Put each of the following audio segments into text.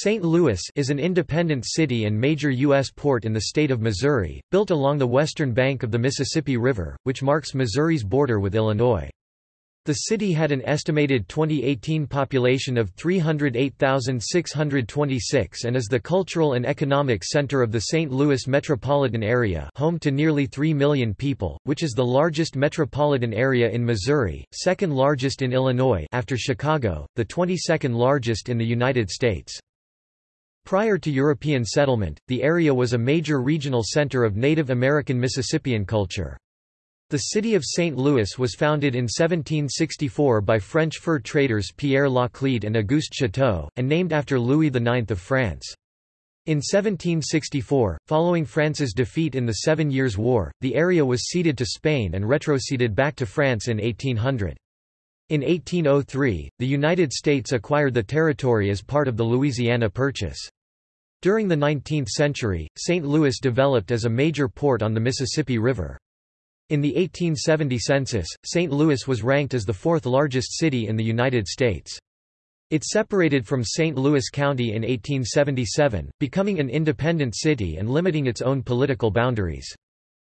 St. Louis is an independent city and major U.S. port in the state of Missouri, built along the western bank of the Mississippi River, which marks Missouri's border with Illinois. The city had an estimated 2018 population of 308,626 and is the cultural and economic center of the St. Louis metropolitan area home to nearly 3 million people, which is the largest metropolitan area in Missouri, second largest in Illinois after Chicago, the 22nd largest in the United States. Prior to European settlement, the area was a major regional center of Native American Mississippian culture. The city of St. Louis was founded in 1764 by French fur traders Pierre Laclede and Auguste Chouteau, and named after Louis IX of France. In 1764, following France's defeat in the Seven Years' War, the area was ceded to Spain and retroceded back to France in 1800. In 1803, the United States acquired the territory as part of the Louisiana Purchase. During the 19th century, St. Louis developed as a major port on the Mississippi River. In the 1870 census, St. Louis was ranked as the fourth largest city in the United States. It separated from St. Louis County in 1877, becoming an independent city and limiting its own political boundaries.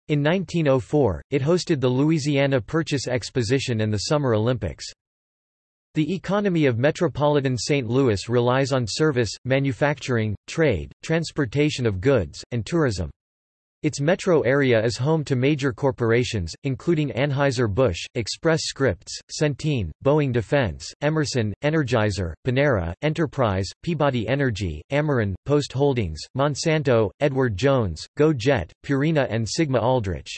In 1904, it hosted the Louisiana Purchase Exposition and the Summer Olympics. The economy of metropolitan St. Louis relies on service, manufacturing, trade, transportation of goods, and tourism. Its metro area is home to major corporations, including Anheuser-Busch, Express Scripts, Centene, Boeing Defense, Emerson, Energizer, Panera, Enterprise, Peabody Energy, Ameren, Post Holdings, Monsanto, Edward Jones, GoJet, Purina and Sigma Aldrich.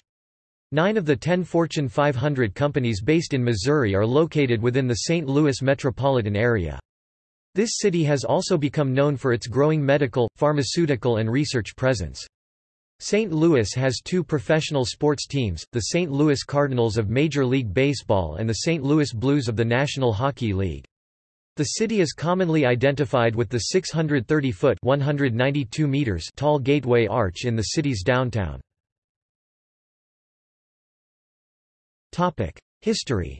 Nine of the ten Fortune 500 companies based in Missouri are located within the St. Louis metropolitan area. This city has also become known for its growing medical, pharmaceutical and research presence. St. Louis has two professional sports teams, the St. Louis Cardinals of Major League Baseball and the St. Louis Blues of the National Hockey League. The city is commonly identified with the 630-foot (192 meters) tall Gateway Arch in the city's downtown. Topic: History.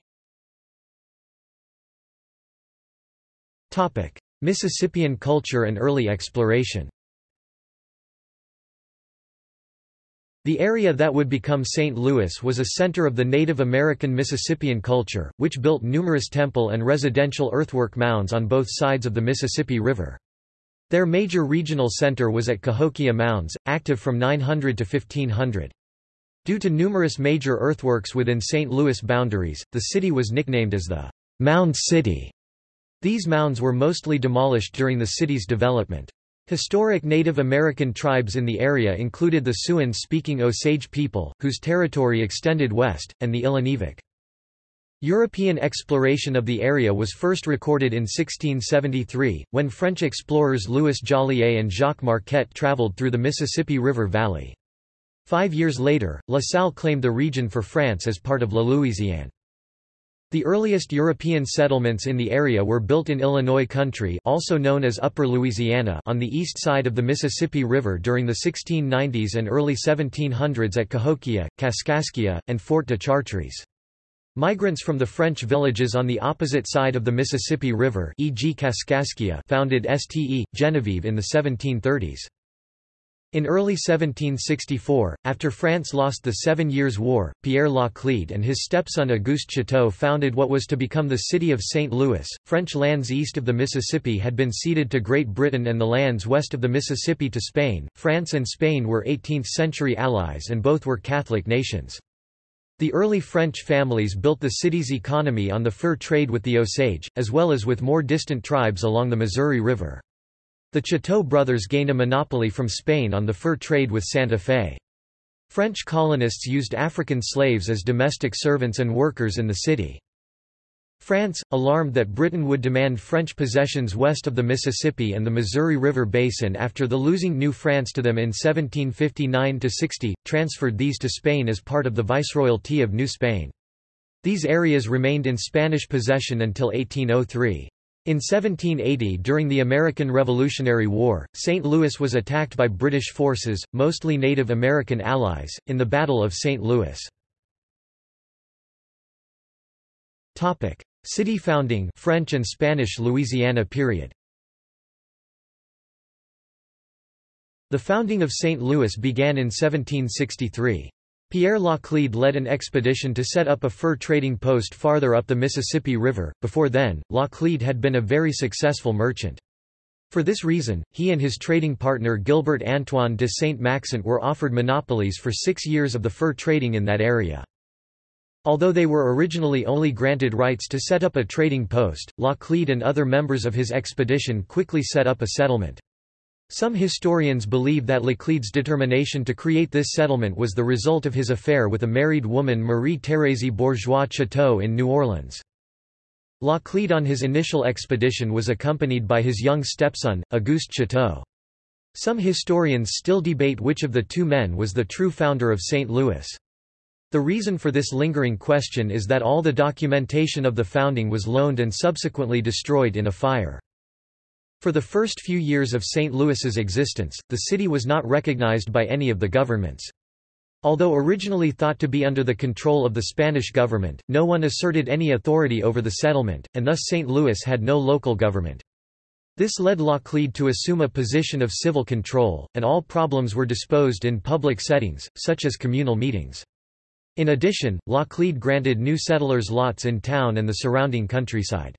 Topic: Mississippian culture and early exploration. The area that would become St. Louis was a center of the Native American Mississippian culture, which built numerous temple and residential earthwork mounds on both sides of the Mississippi River. Their major regional center was at Cahokia Mounds, active from 900 to 1500. Due to numerous major earthworks within St. Louis boundaries, the city was nicknamed as the Mound City. These mounds were mostly demolished during the city's development. Historic Native American tribes in the area included the Siouan-speaking Osage people, whose territory extended west, and the Illiniwek. European exploration of the area was first recorded in 1673, when French explorers Louis Joliet and Jacques Marquette traveled through the Mississippi River Valley. Five years later, La Salle claimed the region for France as part of La Louisiane. The earliest European settlements in the area were built in Illinois country also known as Upper Louisiana on the east side of the Mississippi River during the 1690s and early 1700s at Cahokia, Kaskaskia, and Fort de Chartres. Migrants from the French villages on the opposite side of the Mississippi River e.g. Kaskaskia founded Ste. Genevieve in the 1730s. In early 1764, after France lost the Seven Years' War, Pierre Laclede and his stepson Auguste Chouteau founded what was to become the city of St. Louis. French lands east of the Mississippi had been ceded to Great Britain and the lands west of the Mississippi to Spain. France and Spain were 18th century allies and both were Catholic nations. The early French families built the city's economy on the fur trade with the Osage, as well as with more distant tribes along the Missouri River. The Chouteau brothers gained a monopoly from Spain on the fur trade with Santa Fe. French colonists used African slaves as domestic servants and workers in the city. France, alarmed that Britain would demand French possessions west of the Mississippi and the Missouri River Basin after the losing New France to them in 1759–60, transferred these to Spain as part of the Viceroyalty of New Spain. These areas remained in Spanish possession until 1803. In 1780 during the American Revolutionary War, St. Louis was attacked by British forces, mostly Native American allies, in the Battle of St. Louis. City founding French and Spanish Louisiana period The founding of St. Louis began in 1763. Pierre Laclede led an expedition to set up a fur trading post farther up the Mississippi River. Before then, Laclede had been a very successful merchant. For this reason, he and his trading partner Gilbert Antoine de Saint-Maxent were offered monopolies for six years of the fur trading in that area. Although they were originally only granted rights to set up a trading post, Laclede and other members of his expedition quickly set up a settlement. Some historians believe that Laclede's determination to create this settlement was the result of his affair with a married woman Marie-Thérèse Bourgeois Chouteau in New Orleans. Laclede on his initial expedition was accompanied by his young stepson, Auguste Chouteau. Some historians still debate which of the two men was the true founder of St. Louis. The reason for this lingering question is that all the documentation of the founding was loaned and subsequently destroyed in a fire. For the first few years of St. Louis's existence, the city was not recognized by any of the governments. Although originally thought to be under the control of the Spanish government, no one asserted any authority over the settlement, and thus St. Louis had no local government. This led Laclede to assume a position of civil control, and all problems were disposed in public settings, such as communal meetings. In addition, Laclede granted new settlers lots in town and the surrounding countryside.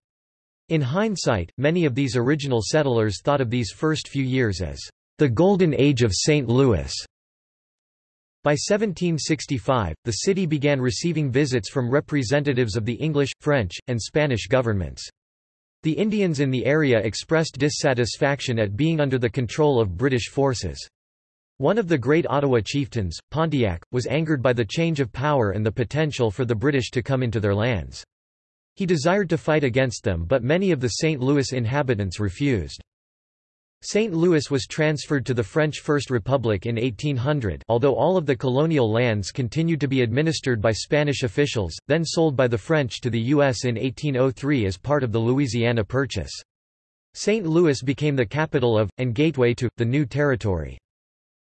In hindsight, many of these original settlers thought of these first few years as the golden age of St. Louis. By 1765, the city began receiving visits from representatives of the English, French, and Spanish governments. The Indians in the area expressed dissatisfaction at being under the control of British forces. One of the great Ottawa chieftains, Pontiac, was angered by the change of power and the potential for the British to come into their lands. He desired to fight against them but many of the St. Louis inhabitants refused. St. Louis was transferred to the French First Republic in 1800 although all of the colonial lands continued to be administered by Spanish officials, then sold by the French to the U.S. in 1803 as part of the Louisiana Purchase. St. Louis became the capital of, and gateway to, the new territory.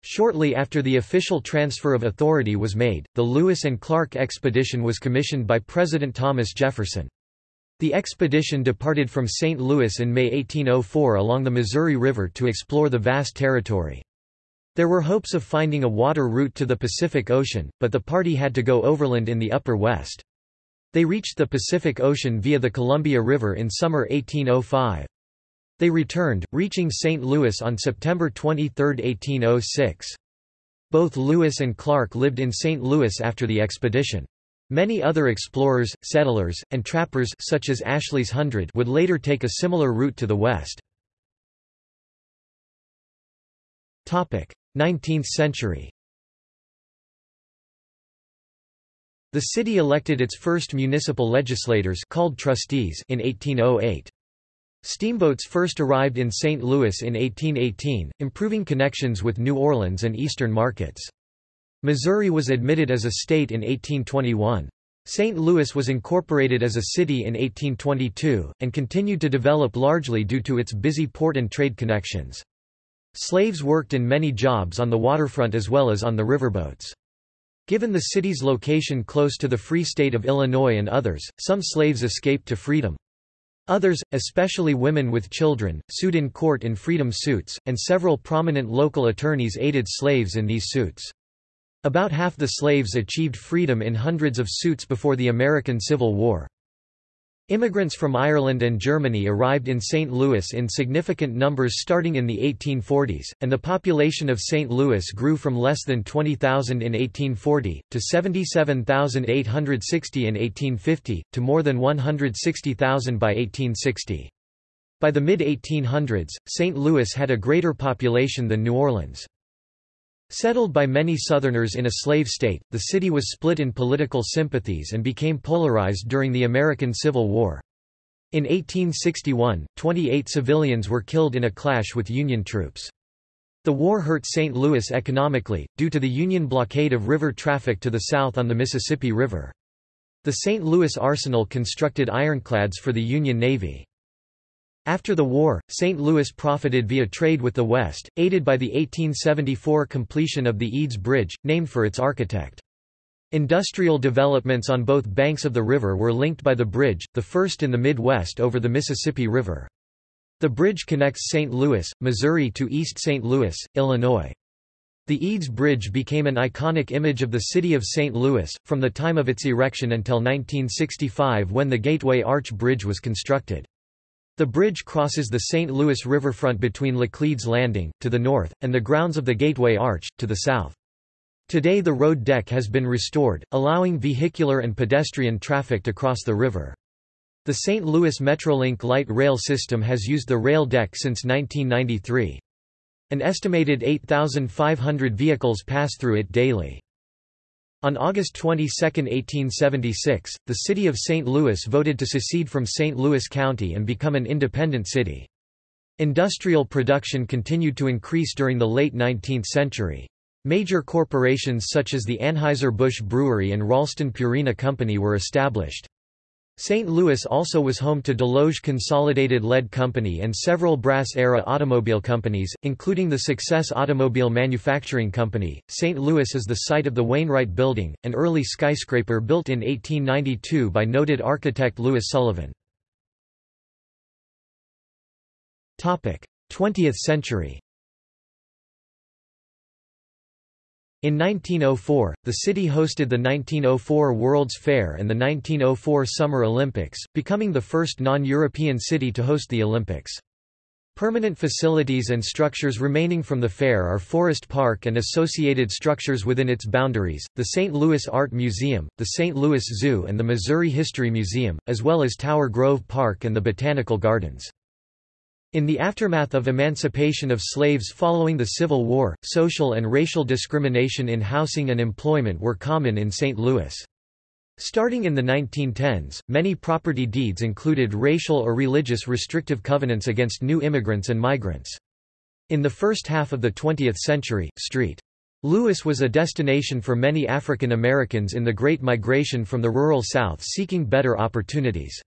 Shortly after the official transfer of authority was made, the Lewis and Clark expedition was commissioned by President Thomas Jefferson. The expedition departed from St. Louis in May 1804 along the Missouri River to explore the vast territory. There were hopes of finding a water route to the Pacific Ocean, but the party had to go overland in the upper west. They reached the Pacific Ocean via the Columbia River in summer 1805. They returned, reaching St. Louis on September 23, 1806. Both Lewis and Clark lived in St. Louis after the expedition. Many other explorers, settlers, and trappers such as Ashley's Hundred would later take a similar route to the west. 19th century The city elected its first municipal legislators called trustees in 1808. Steamboats first arrived in St. Louis in 1818, improving connections with New Orleans and eastern markets. Missouri was admitted as a state in 1821. St. Louis was incorporated as a city in 1822, and continued to develop largely due to its busy port and trade connections. Slaves worked in many jobs on the waterfront as well as on the riverboats. Given the city's location close to the Free State of Illinois and others, some slaves escaped to freedom. Others, especially women with children, sued in court in freedom suits, and several prominent local attorneys aided slaves in these suits. About half the slaves achieved freedom in hundreds of suits before the American Civil War. Immigrants from Ireland and Germany arrived in St. Louis in significant numbers starting in the 1840s, and the population of St. Louis grew from less than 20,000 in 1840, to 77,860 in 1850, to more than 160,000 by 1860. By the mid-1800s, St. Louis had a greater population than New Orleans. Settled by many Southerners in a slave state, the city was split in political sympathies and became polarized during the American Civil War. In 1861, 28 civilians were killed in a clash with Union troops. The war hurt St. Louis economically, due to the Union blockade of river traffic to the south on the Mississippi River. The St. Louis arsenal constructed ironclads for the Union Navy. After the war, St. Louis profited via trade with the West, aided by the 1874 completion of the Eads Bridge, named for its architect. Industrial developments on both banks of the river were linked by the bridge, the first in the Midwest over the Mississippi River. The bridge connects St. Louis, Missouri to East St. Louis, Illinois. The Eads Bridge became an iconic image of the city of St. Louis, from the time of its erection until 1965 when the Gateway Arch Bridge was constructed. The bridge crosses the St. Louis riverfront between Laclede's Landing, to the north, and the grounds of the Gateway Arch, to the south. Today the road deck has been restored, allowing vehicular and pedestrian traffic to cross the river. The St. Louis Metrolink light rail system has used the rail deck since 1993. An estimated 8,500 vehicles pass through it daily. On August 22, 1876, the city of St. Louis voted to secede from St. Louis County and become an independent city. Industrial production continued to increase during the late 19th century. Major corporations such as the Anheuser-Busch Brewery and Ralston Purina Company were established. St. Louis also was home to Desloge Consolidated Lead Company and several brass-era automobile companies, including the Success Automobile Manufacturing Company. St. Louis is the site of the Wainwright Building, an early skyscraper built in 1892 by noted architect Louis Sullivan. 20th century In 1904, the city hosted the 1904 World's Fair and the 1904 Summer Olympics, becoming the first non-European city to host the Olympics. Permanent facilities and structures remaining from the fair are Forest Park and associated structures within its boundaries, the St. Louis Art Museum, the St. Louis Zoo and the Missouri History Museum, as well as Tower Grove Park and the Botanical Gardens. In the aftermath of emancipation of slaves following the Civil War, social and racial discrimination in housing and employment were common in St. Louis. Starting in the 1910s, many property deeds included racial or religious restrictive covenants against new immigrants and migrants. In the first half of the 20th century, St. Louis was a destination for many African Americans in the Great Migration from the rural South seeking better opportunities.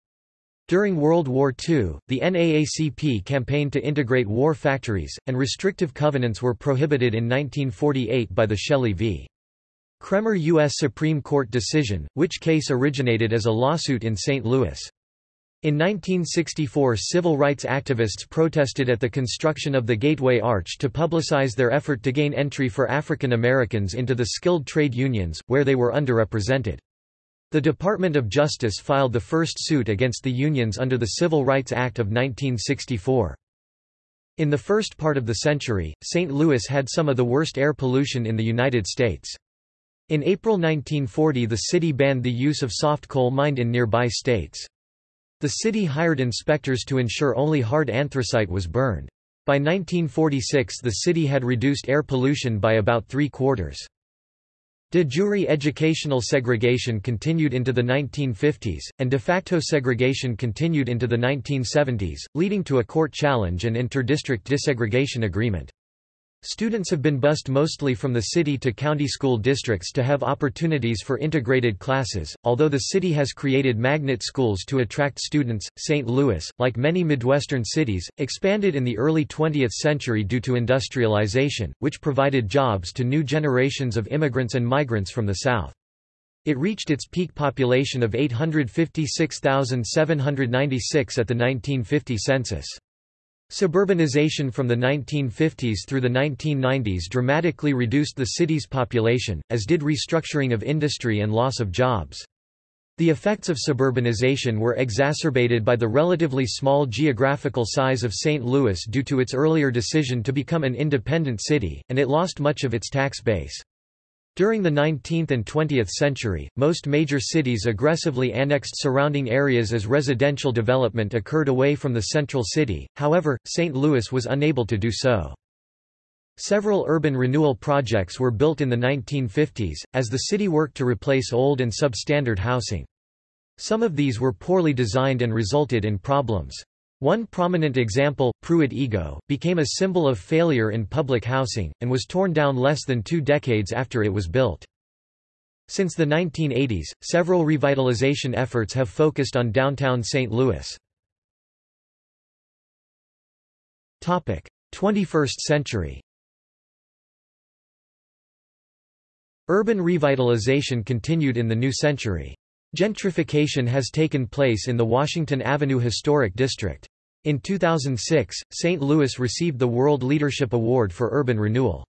During World War II, the NAACP campaigned to integrate war factories, and restrictive covenants were prohibited in 1948 by the Shelley v. Kraemer U.S. Supreme Court decision, which case originated as a lawsuit in St. Louis. In 1964 civil rights activists protested at the construction of the Gateway Arch to publicize their effort to gain entry for African Americans into the skilled trade unions, where they were underrepresented. The Department of Justice filed the first suit against the unions under the Civil Rights Act of 1964. In the first part of the century, St. Louis had some of the worst air pollution in the United States. In April 1940 the city banned the use of soft coal mined in nearby states. The city hired inspectors to ensure only hard anthracite was burned. By 1946 the city had reduced air pollution by about three quarters. De jure educational segregation continued into the 1950s, and de facto segregation continued into the 1970s, leading to a court challenge and inter-district desegregation agreement. Students have been bused mostly from the city to county school districts to have opportunities for integrated classes, although the city has created magnet schools to attract students. St. Louis, like many Midwestern cities, expanded in the early 20th century due to industrialization, which provided jobs to new generations of immigrants and migrants from the South. It reached its peak population of 856,796 at the 1950 census. Suburbanization from the 1950s through the 1990s dramatically reduced the city's population, as did restructuring of industry and loss of jobs. The effects of suburbanization were exacerbated by the relatively small geographical size of St. Louis due to its earlier decision to become an independent city, and it lost much of its tax base. During the 19th and 20th century, most major cities aggressively annexed surrounding areas as residential development occurred away from the central city, however, St. Louis was unable to do so. Several urban renewal projects were built in the 1950s, as the city worked to replace old and substandard housing. Some of these were poorly designed and resulted in problems. One prominent example, Pruitt-Igoe, became a symbol of failure in public housing, and was torn down less than two decades after it was built. Since the 1980s, several revitalization efforts have focused on downtown St. Louis. 21st century Urban revitalization continued in the new century. Gentrification has taken place in the Washington Avenue Historic District. In 2006, St. Louis received the World Leadership Award for Urban Renewal.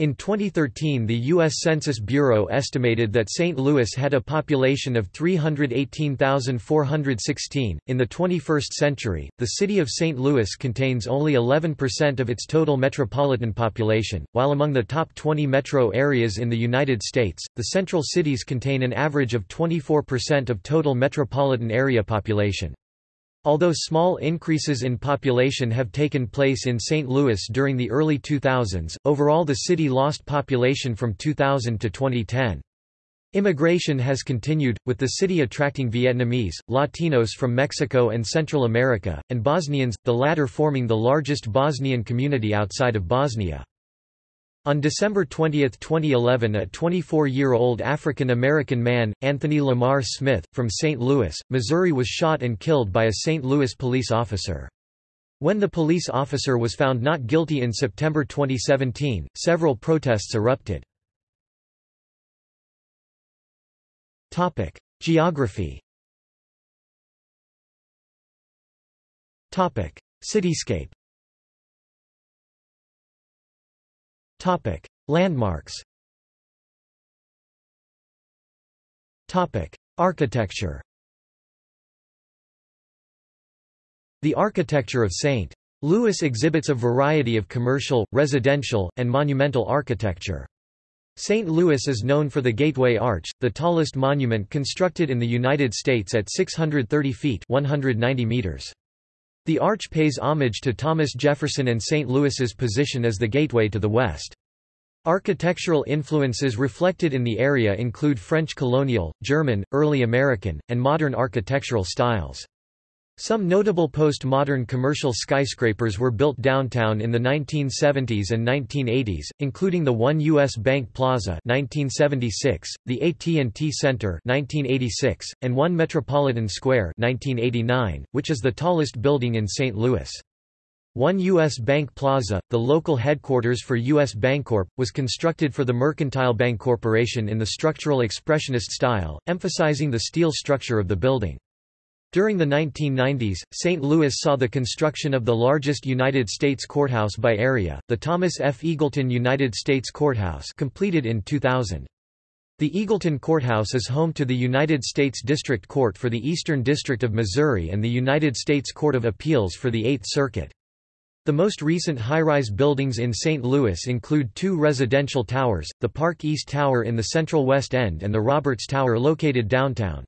In 2013 the U.S. Census Bureau estimated that St. Louis had a population of 318,416. In the 21st century, the city of St. Louis contains only 11% of its total metropolitan population, while among the top 20 metro areas in the United States, the central cities contain an average of 24% of total metropolitan area population. Although small increases in population have taken place in St. Louis during the early 2000s, overall the city lost population from 2000 to 2010. Immigration has continued, with the city attracting Vietnamese, Latinos from Mexico and Central America, and Bosnians, the latter forming the largest Bosnian community outside of Bosnia. On December 20, 2011 a 24-year-old African-American man, Anthony Lamar Smith, from St. Louis, Missouri was shot and killed by a St. Louis police officer. When the police officer was found not guilty in September 2017, several protests erupted. Geography Cityscape Topic: Landmarks. Topic: Architecture. The architecture of St. Louis exhibits a variety of commercial, residential, and monumental architecture. St. Louis is known for the Gateway Arch, the tallest monument constructed in the United States at 630 feet 190 meters. The arch pays homage to Thomas Jefferson and St. Louis's position as the gateway to the West. Architectural influences reflected in the area include French colonial, German, early American, and modern architectural styles. Some notable post-modern commercial skyscrapers were built downtown in the 1970s and 1980s, including the One U.S. Bank Plaza 1976, the AT&T Center 1986, and One Metropolitan Square 1989, which is the tallest building in St. Louis. One U.S. Bank Plaza, the local headquarters for U.S. Bancorp, was constructed for the Mercantile Bank Corporation in the structural expressionist style, emphasizing the steel structure of the building. During the 1990s, St. Louis saw the construction of the largest United States courthouse by area, the Thomas F. Eagleton United States Courthouse completed in 2000. The Eagleton Courthouse is home to the United States District Court for the Eastern District of Missouri and the United States Court of Appeals for the Eighth Circuit. The most recent high-rise buildings in St. Louis include two residential towers, the Park East Tower in the central West End and the Roberts Tower located downtown.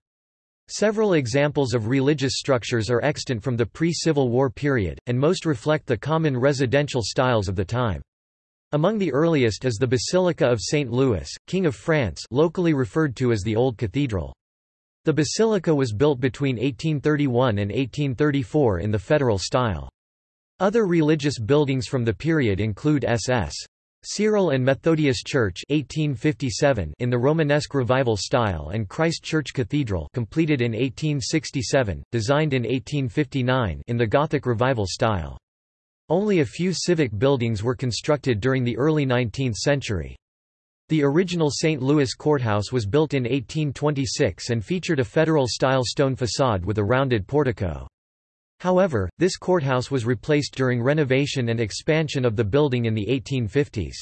Several examples of religious structures are extant from the pre-Civil War period, and most reflect the common residential styles of the time. Among the earliest is the Basilica of St. Louis, King of France locally referred to as the Old Cathedral. The basilica was built between 1831 and 1834 in the Federal style. Other religious buildings from the period include SS. Cyril and Methodius Church 1857 in the Romanesque Revival style and Christ Church Cathedral completed in 1867, designed in 1859 in the Gothic Revival style. Only a few civic buildings were constructed during the early 19th century. The original St. Louis courthouse was built in 1826 and featured a federal-style stone facade with a rounded portico. However, this courthouse was replaced during renovation and expansion of the building in the 1850s.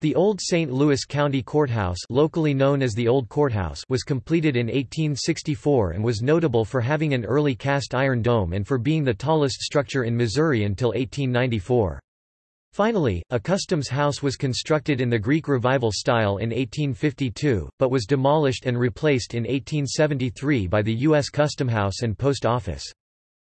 The old St. Louis County Courthouse locally known as the Old Courthouse was completed in 1864 and was notable for having an early cast iron dome and for being the tallest structure in Missouri until 1894. Finally, a customs house was constructed in the Greek Revival style in 1852, but was demolished and replaced in 1873 by the U.S. Custom House and Post Office.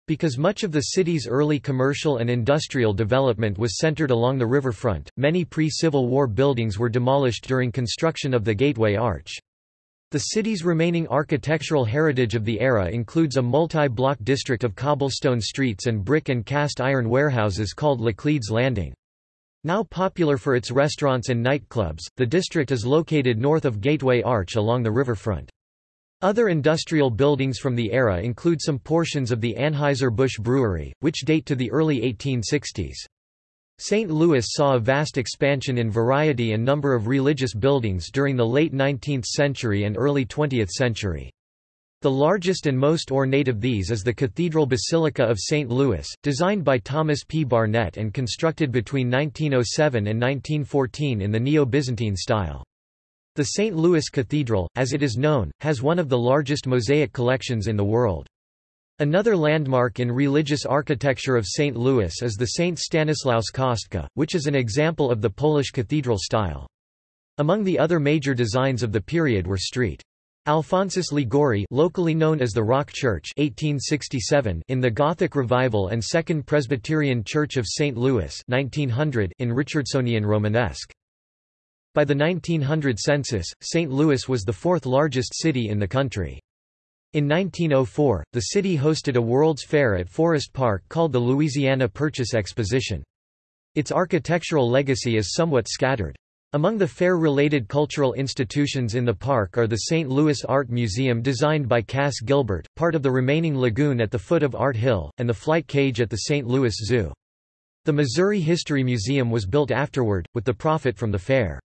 Because much of the city's early commercial and industrial development was centered along the riverfront, many pre-Civil War buildings were demolished during construction of the Gateway Arch. The city's remaining architectural heritage of the era includes a multi-block district of cobblestone streets and brick and cast iron warehouses called Laclede's Landing. Now popular for its restaurants and nightclubs, the district is located north of Gateway Arch along the riverfront. Other industrial buildings from the era include some portions of the Anheuser-Busch Brewery, which date to the early 1860s. St. Louis saw a vast expansion in variety and number of religious buildings during the late 19th century and early 20th century. The largest and most ornate of these is the Cathedral Basilica of St. Louis, designed by Thomas P. Barnett and constructed between 1907 and 1914 in the Neo-Byzantine style. The St. Louis Cathedral, as it is known, has one of the largest mosaic collections in the world. Another landmark in religious architecture of St. Louis is the St. Stanislaus Kostka, which is an example of the Polish cathedral style. Among the other major designs of the period were St. Alphonsus Liguori locally known as the Rock Church 1867 in the Gothic Revival and Second Presbyterian Church of St. Louis 1900 in Richardsonian Romanesque. By the 1900 census, St. Louis was the fourth largest city in the country. In 1904, the city hosted a World's Fair at Forest Park called the Louisiana Purchase Exposition. Its architectural legacy is somewhat scattered. Among the fair-related cultural institutions in the park are the St. Louis Art Museum designed by Cass Gilbert, part of the remaining lagoon at the foot of Art Hill, and the flight cage at the St. Louis Zoo. The Missouri History Museum was built afterward, with the profit from the fair.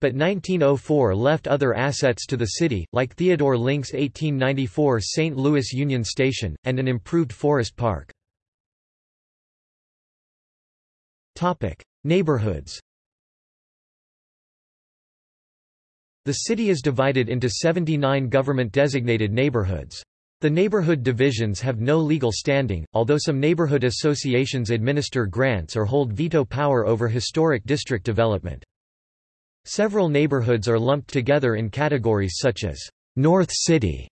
But 1904 left other assets to the city, like Theodore Link's 1894 St. Louis Union Station, and an improved forest park. Neighborhoods The city is divided into 79 government-designated neighborhoods. The neighborhood divisions have no legal standing, although some neighborhood associations administer grants or hold veto power over historic district development. Several neighborhoods are lumped together in categories such as North City,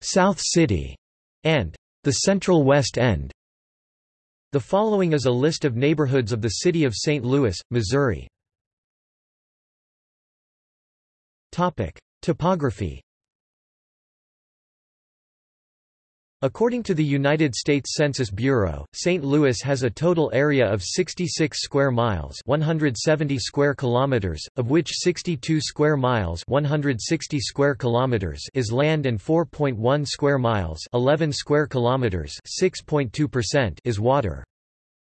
South City, and the Central West End. The following is a list of neighborhoods of the city of St. Louis, Missouri. Topic: Topography. According to the United States Census Bureau, St. Louis has a total area of 66 square miles, 170 square kilometers, of which 62 square miles, 160 square kilometers is land and 4.1 square miles, 11 square kilometers, 6.2% is water.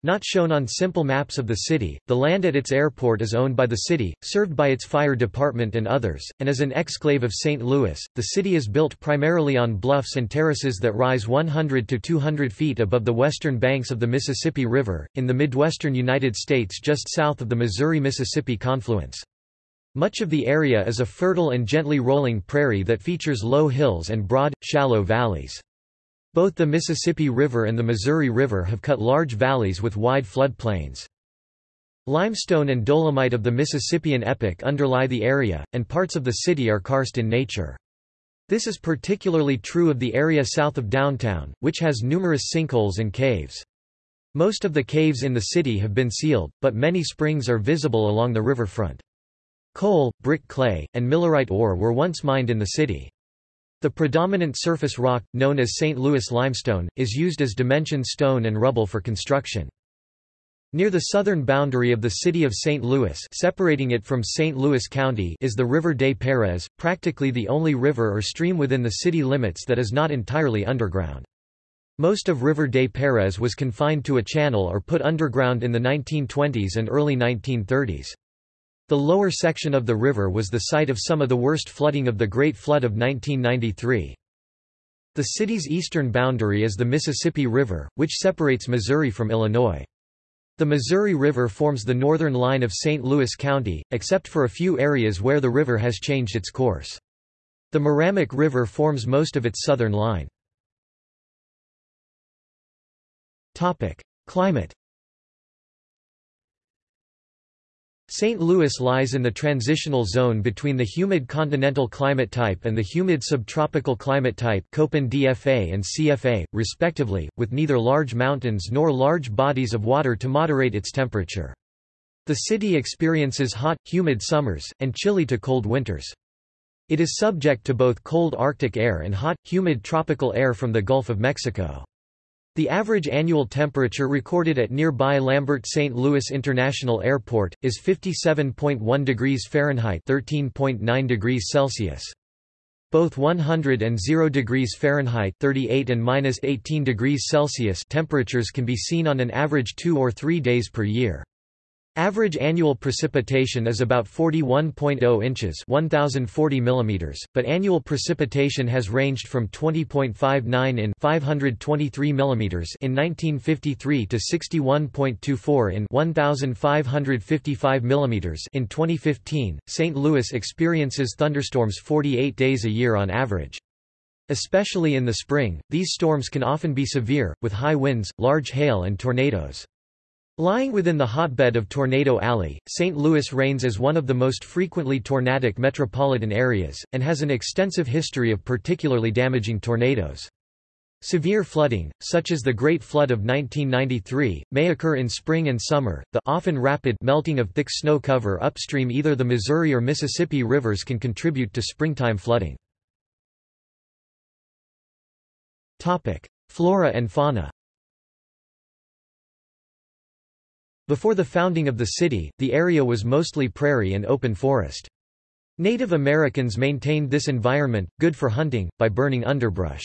Not shown on simple maps of the city, the land at its airport is owned by the city, served by its fire department and others, and as an exclave of St. Louis, the city is built primarily on bluffs and terraces that rise 100 to 200 feet above the western banks of the Mississippi River, in the midwestern United States just south of the Missouri-Mississippi confluence. Much of the area is a fertile and gently rolling prairie that features low hills and broad, shallow valleys. Both the Mississippi River and the Missouri River have cut large valleys with wide floodplains. Limestone and dolomite of the Mississippian epoch underlie the area, and parts of the city are karst in nature. This is particularly true of the area south of downtown, which has numerous sinkholes and caves. Most of the caves in the city have been sealed, but many springs are visible along the riverfront. Coal, brick clay, and millerite ore were once mined in the city. The predominant surface rock, known as St. Louis limestone, is used as dimension stone and rubble for construction. Near the southern boundary of the city of St. Louis separating it from St. Louis County is the River des Peres, practically the only river or stream within the city limits that is not entirely underground. Most of River des Peres was confined to a channel or put underground in the 1920s and early 1930s. The lower section of the river was the site of some of the worst flooding of the Great Flood of 1993. The city's eastern boundary is the Mississippi River, which separates Missouri from Illinois. The Missouri River forms the northern line of St. Louis County, except for a few areas where the river has changed its course. The Meramec River forms most of its southern line. Climate St. Louis lies in the transitional zone between the humid continental climate type and the humid subtropical climate type Köppen DFA and CFA, respectively, with neither large mountains nor large bodies of water to moderate its temperature. The city experiences hot, humid summers, and chilly to cold winters. It is subject to both cold Arctic air and hot, humid tropical air from the Gulf of Mexico. The average annual temperature recorded at nearby Lambert St. Louis International Airport, is 57.1 degrees Fahrenheit 13.9 degrees Celsius. Both 100 and 0 degrees Fahrenheit 38 and minus 18 degrees Celsius temperatures can be seen on an average two or three days per year. Average annual precipitation is about 41.0 inches 1040 mm, but annual precipitation has ranged from 20.59 in 523 mm in 1953 to 61.24 in 1555 mm in 2015. St. Louis experiences thunderstorms 48 days a year on average. Especially in the spring, these storms can often be severe, with high winds, large hail and tornadoes. Lying within the hotbed of Tornado Alley, St. Louis reigns as one of the most frequently tornadic metropolitan areas, and has an extensive history of particularly damaging tornadoes. Severe flooding, such as the Great Flood of 1993, may occur in spring and summer. The often rapid melting of thick snow cover upstream either the Missouri or Mississippi rivers can contribute to springtime flooding. Topic: Flora and fauna. Before the founding of the city, the area was mostly prairie and open forest. Native Americans maintained this environment, good for hunting, by burning underbrush.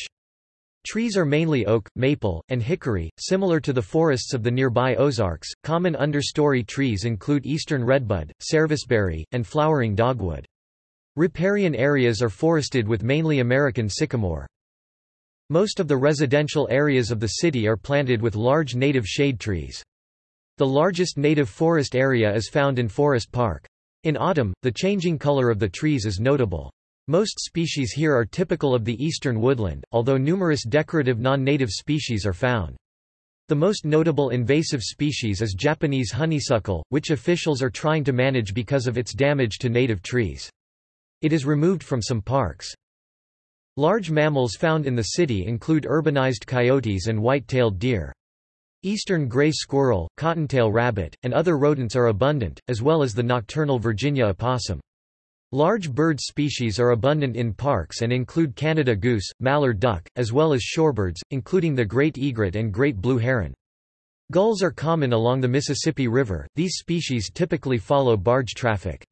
Trees are mainly oak, maple, and hickory, similar to the forests of the nearby Ozarks. Common understory trees include eastern redbud, serviceberry, and flowering dogwood. Riparian areas are forested with mainly American sycamore. Most of the residential areas of the city are planted with large native shade trees. The largest native forest area is found in Forest Park. In autumn, the changing color of the trees is notable. Most species here are typical of the eastern woodland, although numerous decorative non-native species are found. The most notable invasive species is Japanese honeysuckle, which officials are trying to manage because of its damage to native trees. It is removed from some parks. Large mammals found in the city include urbanized coyotes and white-tailed deer. Eastern gray squirrel, cottontail rabbit, and other rodents are abundant, as well as the nocturnal Virginia opossum. Large bird species are abundant in parks and include Canada goose, mallard duck, as well as shorebirds, including the great egret and great blue heron. Gulls are common along the Mississippi River, these species typically follow barge traffic.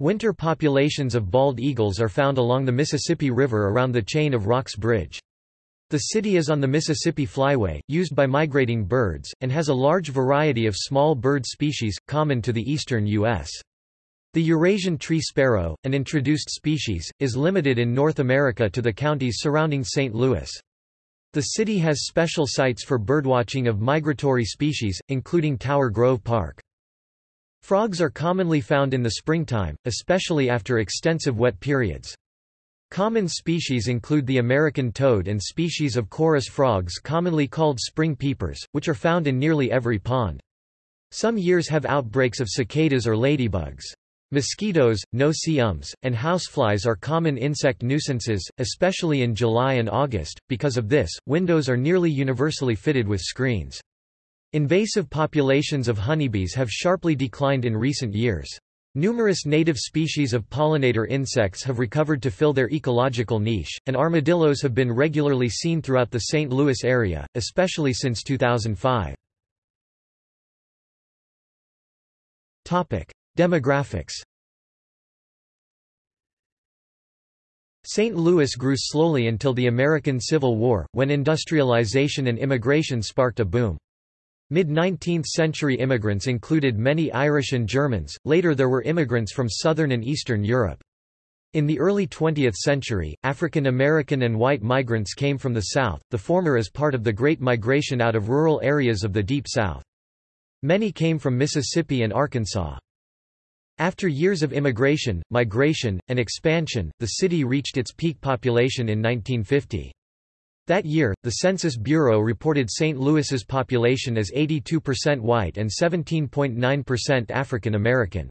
Winter populations of bald eagles are found along the Mississippi River around the chain of Rocks Bridge. The city is on the Mississippi Flyway, used by migrating birds, and has a large variety of small bird species, common to the eastern U.S. The Eurasian tree sparrow, an introduced species, is limited in North America to the counties surrounding St. Louis. The city has special sites for birdwatching of migratory species, including Tower Grove Park. Frogs are commonly found in the springtime, especially after extensive wet periods. Common species include the American toad and species of chorus frogs commonly called spring peepers, which are found in nearly every pond. Some years have outbreaks of cicadas or ladybugs. Mosquitoes, no-see-ums, and houseflies are common insect nuisances, especially in July and August. Because of this, windows are nearly universally fitted with screens. Invasive populations of honeybees have sharply declined in recent years. Numerous native species of pollinator insects have recovered to fill their ecological niche, and armadillos have been regularly seen throughout the St. Louis area, especially since 2005. Demographics St. Louis grew slowly until the American Civil War, when industrialization and immigration sparked a boom. Mid-19th century immigrants included many Irish and Germans, later there were immigrants from southern and eastern Europe. In the early 20th century, African American and white migrants came from the South, the former as part of the Great Migration out of rural areas of the Deep South. Many came from Mississippi and Arkansas. After years of immigration, migration, and expansion, the city reached its peak population in 1950. That year, the Census Bureau reported St. Louis's population as 82% white and 17.9% African American.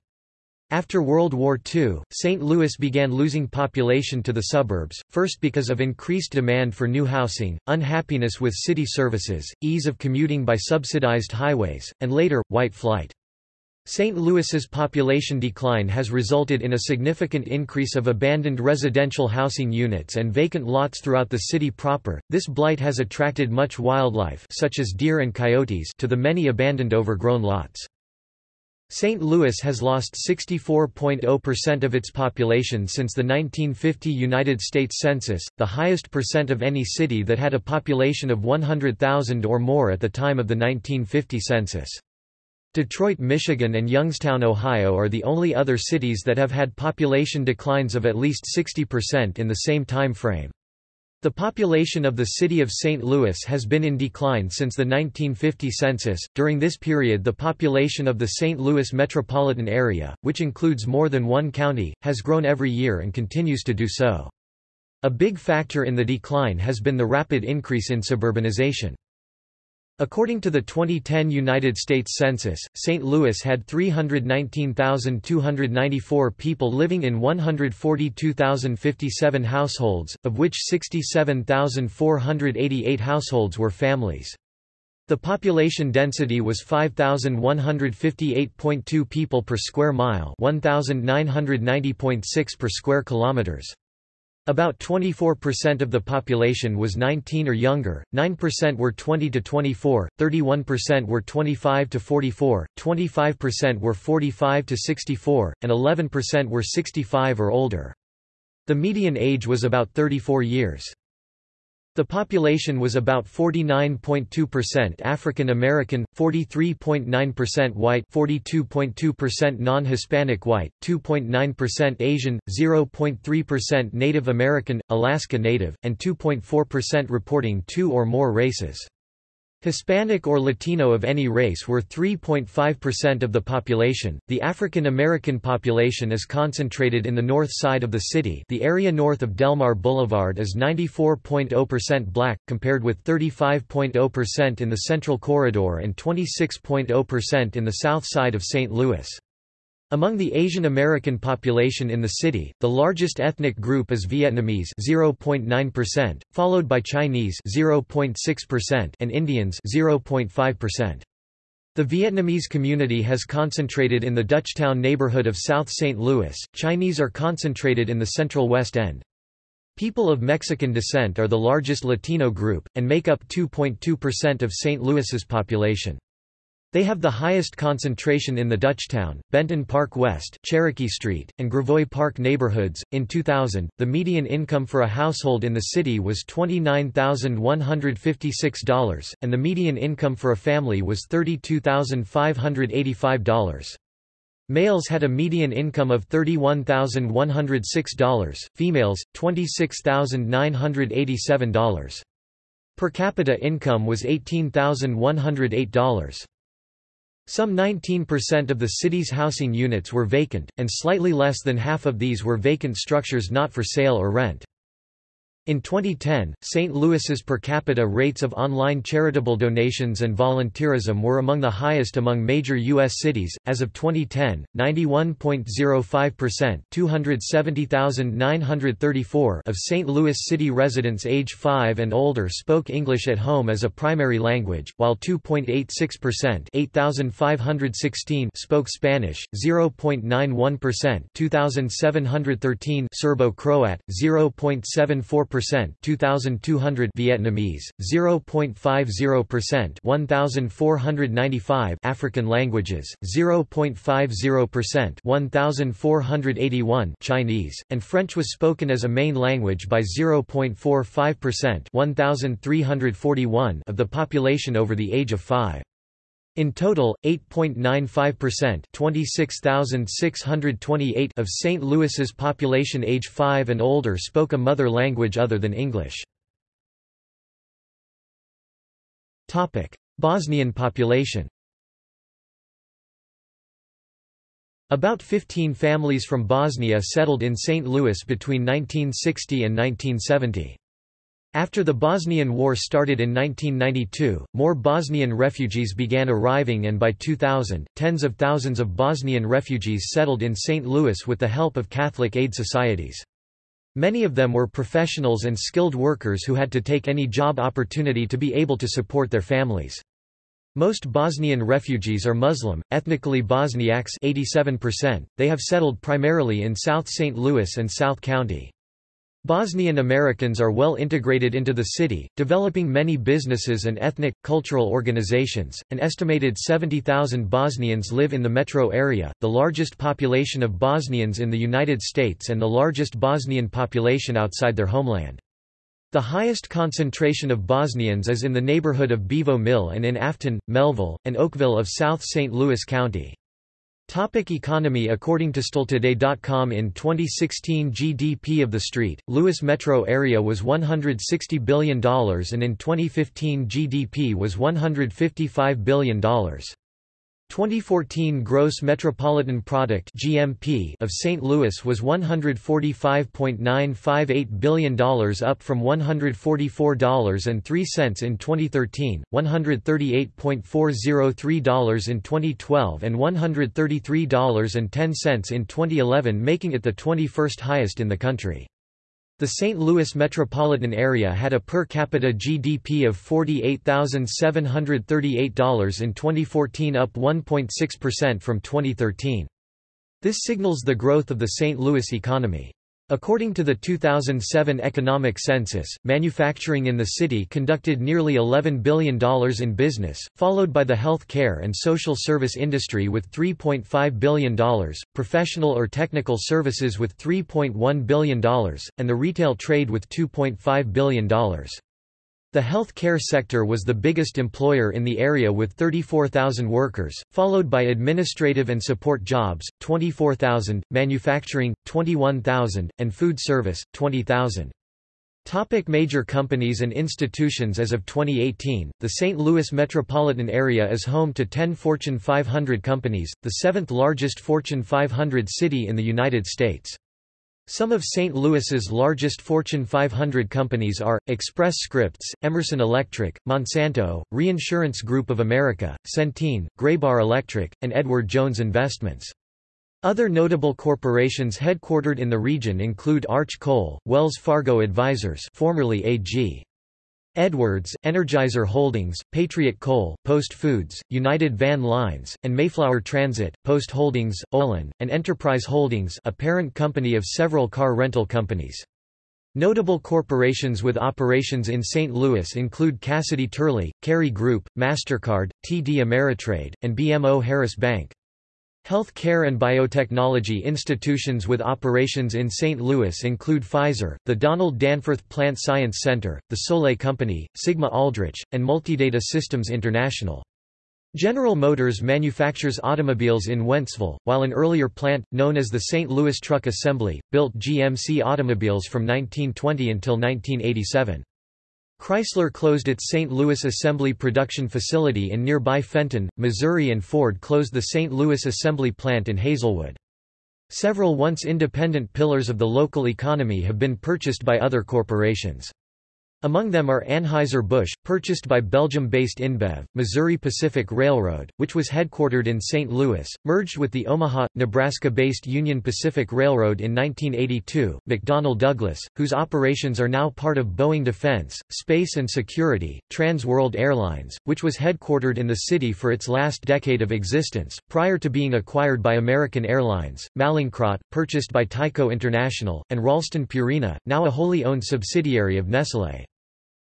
After World War II, St. Louis began losing population to the suburbs, first because of increased demand for new housing, unhappiness with city services, ease of commuting by subsidized highways, and later, white flight. St. Louis's population decline has resulted in a significant increase of abandoned residential housing units and vacant lots throughout the city proper. This blight has attracted much wildlife such as deer and coyotes to the many abandoned overgrown lots. St. Louis has lost 64.0% of its population since the 1950 United States Census, the highest percent of any city that had a population of 100,000 or more at the time of the 1950 census. Detroit, Michigan and Youngstown, Ohio are the only other cities that have had population declines of at least 60% in the same time frame. The population of the city of St. Louis has been in decline since the 1950 census. During this period, the population of the St. Louis metropolitan area, which includes more than one county, has grown every year and continues to do so. A big factor in the decline has been the rapid increase in suburbanization. According to the 2010 United States Census, St. Louis had 319,294 people living in 142,057 households, of which 67,488 households were families. The population density was 5,158.2 people per square mile 1,990.6 per square kilometers. About 24% of the population was 19 or younger, 9% were 20 to 24, 31% were 25 to 44, 25% were 45 to 64, and 11% were 65 or older. The median age was about 34 years. The population was about 49.2% African American, 43.9% white, 42.2% non-Hispanic white, 2.9% Asian, 0.3% Native American, Alaska Native, and 2.4% reporting two or more races. Hispanic or Latino of any race were 3.5% of the population. The African American population is concentrated in the north side of the city. The area north of Delmar Boulevard is 94.0% black compared with 35.0% in the Central Corridor and 26.0% in the south side of St. Louis. Among the Asian American population in the city, the largest ethnic group is Vietnamese 0.9%, followed by Chinese 0.6% and Indians 0.5%. The Vietnamese community has concentrated in the Dutchtown neighborhood of South St. Louis, Chinese are concentrated in the central West End. People of Mexican descent are the largest Latino group, and make up 2.2% of St. Louis's population. They have the highest concentration in the Dutchtown, Benton Park West, Cherokee Street, and Gravois Park neighborhoods. In 2000, the median income for a household in the city was $29,156, and the median income for a family was $32,585. Males had a median income of $31,106, females, $26,987. Per capita income was $18,108. Some 19% of the city's housing units were vacant, and slightly less than half of these were vacant structures not for sale or rent. In 2010, St. Louis's per capita rates of online charitable donations and volunteerism were among the highest among major U.S. cities. As of 2010, 91.05% 270,934 of St. Louis city residents age 5 and older spoke English at home as a primary language, while 2.86% 8,516 spoke Spanish, 0.91% 2,713 Serbo-Croat, 0.74% 2200 Vietnamese, 0.50% 1495 African languages, 0.50% 1481 Chinese, and French was spoken as a main language by 0.45% 1341 of the population over the age of 5. In total, 8.95% 26,628 of St. Louis's population age 5 and older spoke a mother language other than English. Bosnian population About 15 families from Bosnia settled in St. Louis between 1960 and 1970. After the Bosnian War started in 1992, more Bosnian refugees began arriving and by 2000, tens of thousands of Bosnian refugees settled in St. Louis with the help of Catholic aid societies. Many of them were professionals and skilled workers who had to take any job opportunity to be able to support their families. Most Bosnian refugees are Muslim, ethnically Bosniaks 87%. They have settled primarily in South St. Louis and South County. Bosnian Americans are well integrated into the city, developing many businesses and ethnic, cultural organizations. An estimated 70,000 Bosnians live in the metro area, the largest population of Bosnians in the United States and the largest Bosnian population outside their homeland. The highest concentration of Bosnians is in the neighborhood of Bevo Mill and in Afton, Mehlville, and Oakville of South St. Louis County. Topic economy According to STLtoday.com in 2016 GDP of the St. Louis metro area was $160 billion and in 2015 GDP was $155 billion. 2014 gross metropolitan product (GMP) of St. Louis was $145.958 billion up from $144.03 in 2013, $138.403 in 2012 and $133.10 in 2011 making it the 21st highest in the country. The St. Louis metropolitan area had a per capita GDP of $48,738 in 2014 up 1.6% from 2013. This signals the growth of the St. Louis economy. According to the 2007 economic census, manufacturing in the city conducted nearly $11 billion in business, followed by the health care and social service industry with $3.5 billion, professional or technical services with $3.1 billion, and the retail trade with $2.5 billion. The health care sector was the biggest employer in the area with 34,000 workers, followed by administrative and support jobs, 24,000, manufacturing, 21,000, and food service, 20,000. Topic major companies and institutions As of 2018, the St. Louis metropolitan area is home to 10 Fortune 500 companies, the seventh largest Fortune 500 city in the United States. Some of St. Louis's largest Fortune 500 companies are, Express Scripts, Emerson Electric, Monsanto, Reinsurance Group of America, Centene, Graybar Electric, and Edward Jones Investments. Other notable corporations headquartered in the region include Arch Coal, Wells Fargo Advisors formerly AG. Edwards, Energizer Holdings, Patriot Coal, Post Foods, United Van Lines, and Mayflower Transit, Post Holdings, Olin, and Enterprise Holdings a parent company of several car rental companies. Notable corporations with operations in St. Louis include Cassidy Turley, Kerry Group, MasterCard, TD Ameritrade, and BMO Harris Bank. Health care and biotechnology institutions with operations in St. Louis include Pfizer, the Donald Danforth Plant Science Center, the Solae Company, Sigma Aldrich, and Multidata Systems International. General Motors manufactures automobiles in Wentzville, while an earlier plant, known as the St. Louis Truck Assembly, built GMC automobiles from 1920 until 1987. Chrysler closed its St. Louis assembly production facility in nearby Fenton, Missouri and Ford closed the St. Louis assembly plant in Hazelwood. Several once independent pillars of the local economy have been purchased by other corporations. Among them are Anheuser-Busch, purchased by Belgium-based InBev, Missouri Pacific Railroad, which was headquartered in St. Louis, merged with the Omaha, Nebraska-based Union Pacific Railroad in 1982, McDonnell Douglas, whose operations are now part of Boeing Defense, Space and Security, Trans World Airlines, which was headquartered in the city for its last decade of existence, prior to being acquired by American Airlines, Mallinckrodt, purchased by Tyco International, and Ralston Purina, now a wholly owned subsidiary of Nestlé.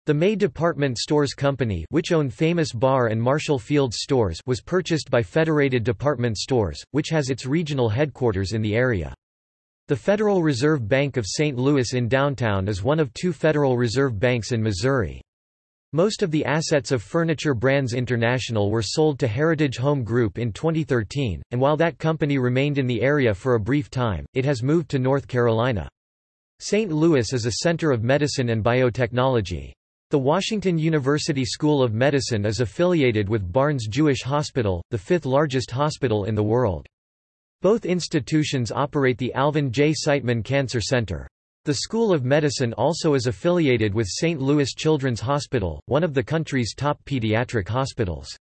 The May Department Stores Company which owned famous Barr and Marshall Fields stores was purchased by Federated Department Stores, which has its regional headquarters in the area. The Federal Reserve Bank of St. Louis in downtown is one of two Federal Reserve banks in Missouri. Most of the assets of Furniture Brands International were sold to Heritage Home Group in 2013, and while that company remained in the area for a brief time, it has moved to North Carolina. St. Louis is a center of medicine and biotechnology. The Washington University School of Medicine is affiliated with Barnes Jewish Hospital, the fifth largest hospital in the world. Both institutions operate the Alvin J. Siteman Cancer Center. The School of Medicine also is affiliated with St. Louis Children's Hospital, one of the country's top pediatric hospitals.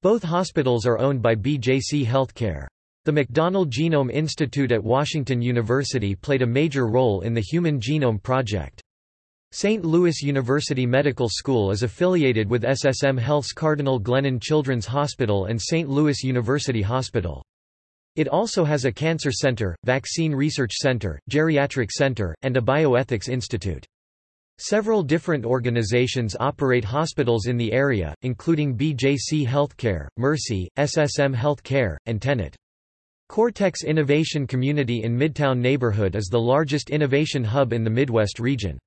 Both hospitals are owned by BJC Healthcare. The McDonnell Genome Institute at Washington University played a major role in the Human Genome Project. St. Louis University Medical School is affiliated with SSM Health's Cardinal Glennon Children's Hospital and St. Louis University Hospital. It also has a cancer center, vaccine research center, geriatric center, and a bioethics institute. Several different organizations operate hospitals in the area, including BJC Healthcare, Mercy, SSM Healthcare, and Tenet. Cortex Innovation Community in Midtown neighborhood is the largest innovation hub in the Midwest region.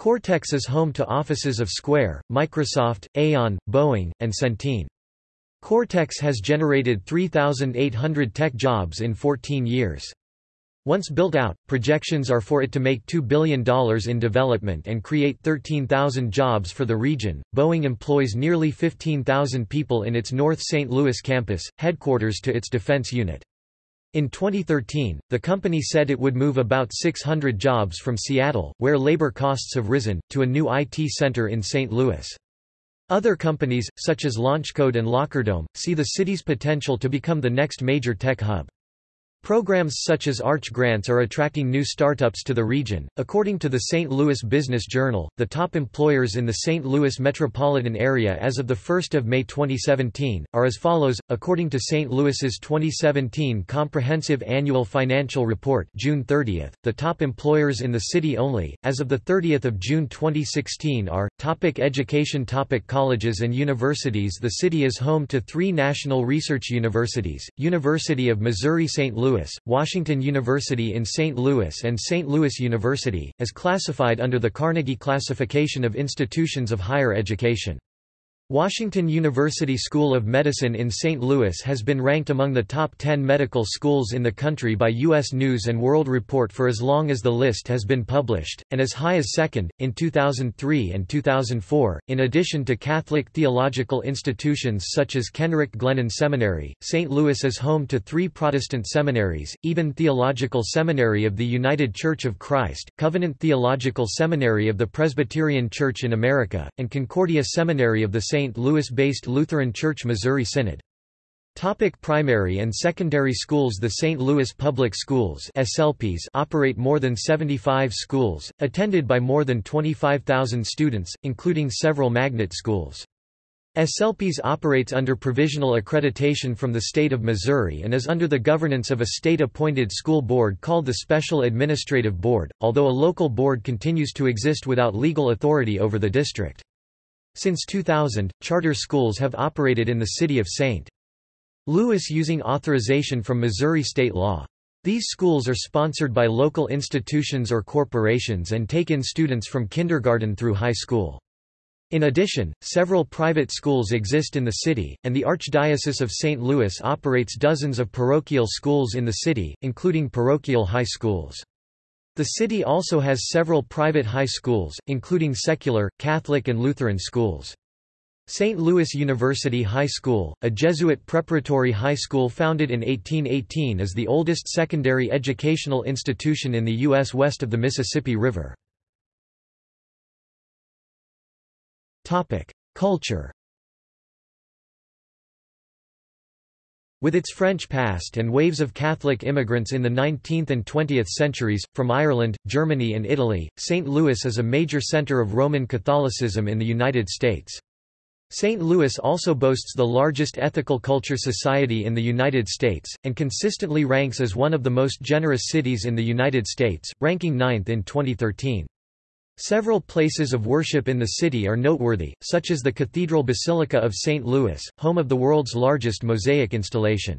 Cortex is home to offices of Square, Microsoft, Aon, Boeing, and Centene. Cortex has generated 3,800 tech jobs in 14 years. Once built out, projections are for it to make $2 billion in development and create 13,000 jobs for the region. Boeing employs nearly 15,000 people in its North St. Louis campus, headquarters to its defense unit. In 2013, the company said it would move about 600 jobs from Seattle, where labor costs have risen, to a new IT center in St. Louis. Other companies, such as LaunchCode and Lockerdome, see the city's potential to become the next major tech hub. Programs such as Arch grants are attracting new startups to the region. According to the St. Louis Business Journal, the top employers in the St. Louis metropolitan area as of 1 May 2017 are as follows. According to St. Louis's 2017 Comprehensive Annual Financial Report, June 30, the top employers in the city only as of the 30th of June 2016 are topic education topic colleges and universities. The city is home to 3 national research universities: University of Missouri St. Louis Louis, Washington University in St. Louis and St. Louis University, as classified under the Carnegie Classification of Institutions of Higher Education. Washington University School of Medicine in St. Louis has been ranked among the top 10 medical schools in the country by U.S. News & World Report for as long as the list has been published, and as high as second, in 2003 and 2004. In addition to Catholic theological institutions such as Kenrick Glennon Seminary, St. Louis is home to three Protestant seminaries, Eden Theological Seminary of the United Church of Christ, Covenant Theological Seminary of the Presbyterian Church in America, and Concordia Seminary of the St. St. Louis-based Lutheran Church Missouri Synod. Topic primary and secondary schools The St. Louis Public Schools SLPs operate more than 75 schools, attended by more than 25,000 students, including several magnet schools. SLPs operates under provisional accreditation from the state of Missouri and is under the governance of a state-appointed school board called the Special Administrative Board, although a local board continues to exist without legal authority over the district. Since 2000, charter schools have operated in the city of St. Louis using authorization from Missouri state law. These schools are sponsored by local institutions or corporations and take in students from kindergarten through high school. In addition, several private schools exist in the city, and the Archdiocese of St. Louis operates dozens of parochial schools in the city, including parochial high schools. The city also has several private high schools, including secular, Catholic and Lutheran schools. St. Louis University High School, a Jesuit preparatory high school founded in 1818 is the oldest secondary educational institution in the U.S. west of the Mississippi River. Culture With its French past and waves of Catholic immigrants in the 19th and 20th centuries, from Ireland, Germany and Italy, St. Louis is a major center of Roman Catholicism in the United States. St. Louis also boasts the largest ethical culture society in the United States, and consistently ranks as one of the most generous cities in the United States, ranking ninth in 2013. Several places of worship in the city are noteworthy, such as the Cathedral Basilica of St. Louis, home of the world's largest mosaic installation.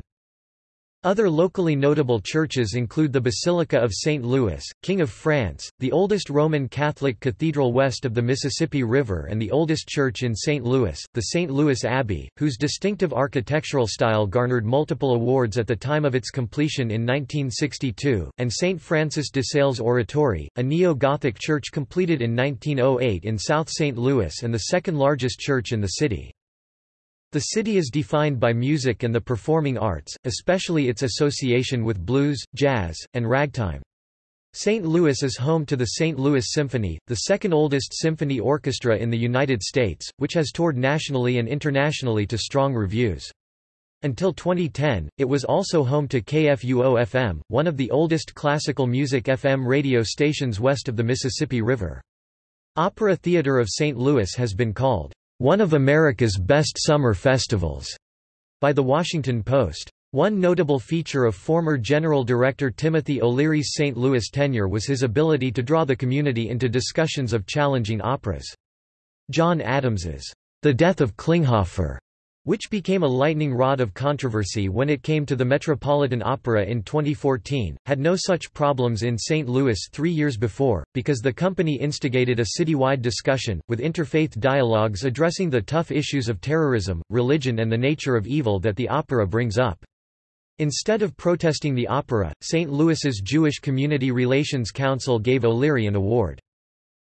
Other locally notable churches include the Basilica of St. Louis, King of France, the oldest Roman Catholic cathedral west of the Mississippi River and the oldest church in St. Louis, the St. Louis Abbey, whose distinctive architectural style garnered multiple awards at the time of its completion in 1962, and St. Francis de Sales Oratory, a neo-Gothic church completed in 1908 in South St. Louis and the second largest church in the city. The city is defined by music and the performing arts, especially its association with blues, jazz, and ragtime. St. Louis is home to the St. Louis Symphony, the second oldest symphony orchestra in the United States, which has toured nationally and internationally to strong reviews. Until 2010, it was also home to KFUO-FM, one of the oldest classical music FM radio stations west of the Mississippi River. Opera Theater of St. Louis has been called one of America's best summer festivals, by The Washington Post. One notable feature of former General Director Timothy O'Leary's St. Louis tenure was his ability to draw the community into discussions of challenging operas. John Adams's The Death of Klinghoffer which became a lightning rod of controversy when it came to the Metropolitan Opera in 2014, had no such problems in St. Louis three years before, because the company instigated a citywide discussion, with interfaith dialogues addressing the tough issues of terrorism, religion and the nature of evil that the opera brings up. Instead of protesting the opera, St. Louis's Jewish Community Relations Council gave O'Leary an award.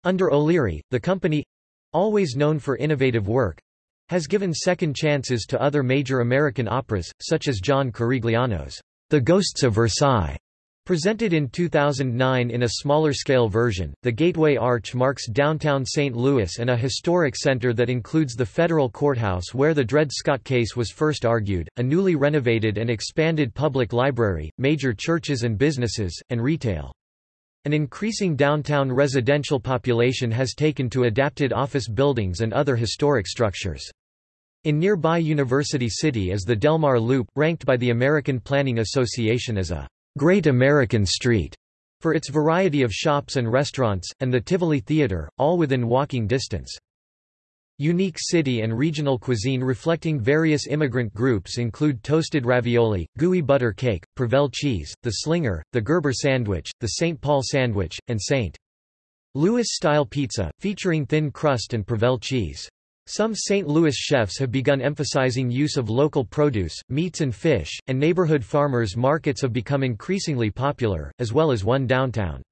Under O'Leary, the company—always known for innovative work, has given second chances to other major American operas, such as John Corigliano's The Ghosts of Versailles. Presented in 2009 in a smaller-scale version, the Gateway Arch marks downtown St. Louis and a historic center that includes the federal courthouse where the Dred Scott case was first argued, a newly renovated and expanded public library, major churches and businesses, and retail. An increasing downtown residential population has taken to adapted office buildings and other historic structures. In nearby University City is the Delmar Loop, ranked by the American Planning Association as a Great American Street for its variety of shops and restaurants, and the Tivoli Theater, all within walking distance. Unique city and regional cuisine reflecting various immigrant groups include toasted ravioli, gooey butter cake, Provel cheese, the slinger, the Gerber sandwich, the St. Paul sandwich, and St. Louis-style pizza, featuring thin crust and Provel cheese. Some St. Louis chefs have begun emphasizing use of local produce, meats and fish, and neighborhood farmers markets have become increasingly popular, as well as one downtown.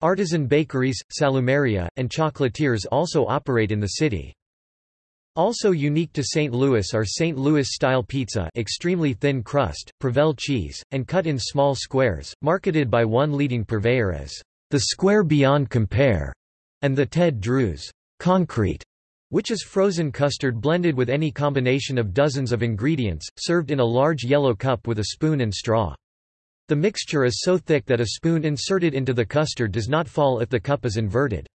Artisan bakeries, salumeria, and chocolatiers also operate in the city. Also unique to St. Louis are St. Louis-style pizza extremely thin crust, Provel cheese, and cut in small squares, marketed by one leading purveyor as the Square Beyond Compare, and the Ted Drewes concrete which is frozen custard blended with any combination of dozens of ingredients, served in a large yellow cup with a spoon and straw. The mixture is so thick that a spoon inserted into the custard does not fall if the cup is inverted.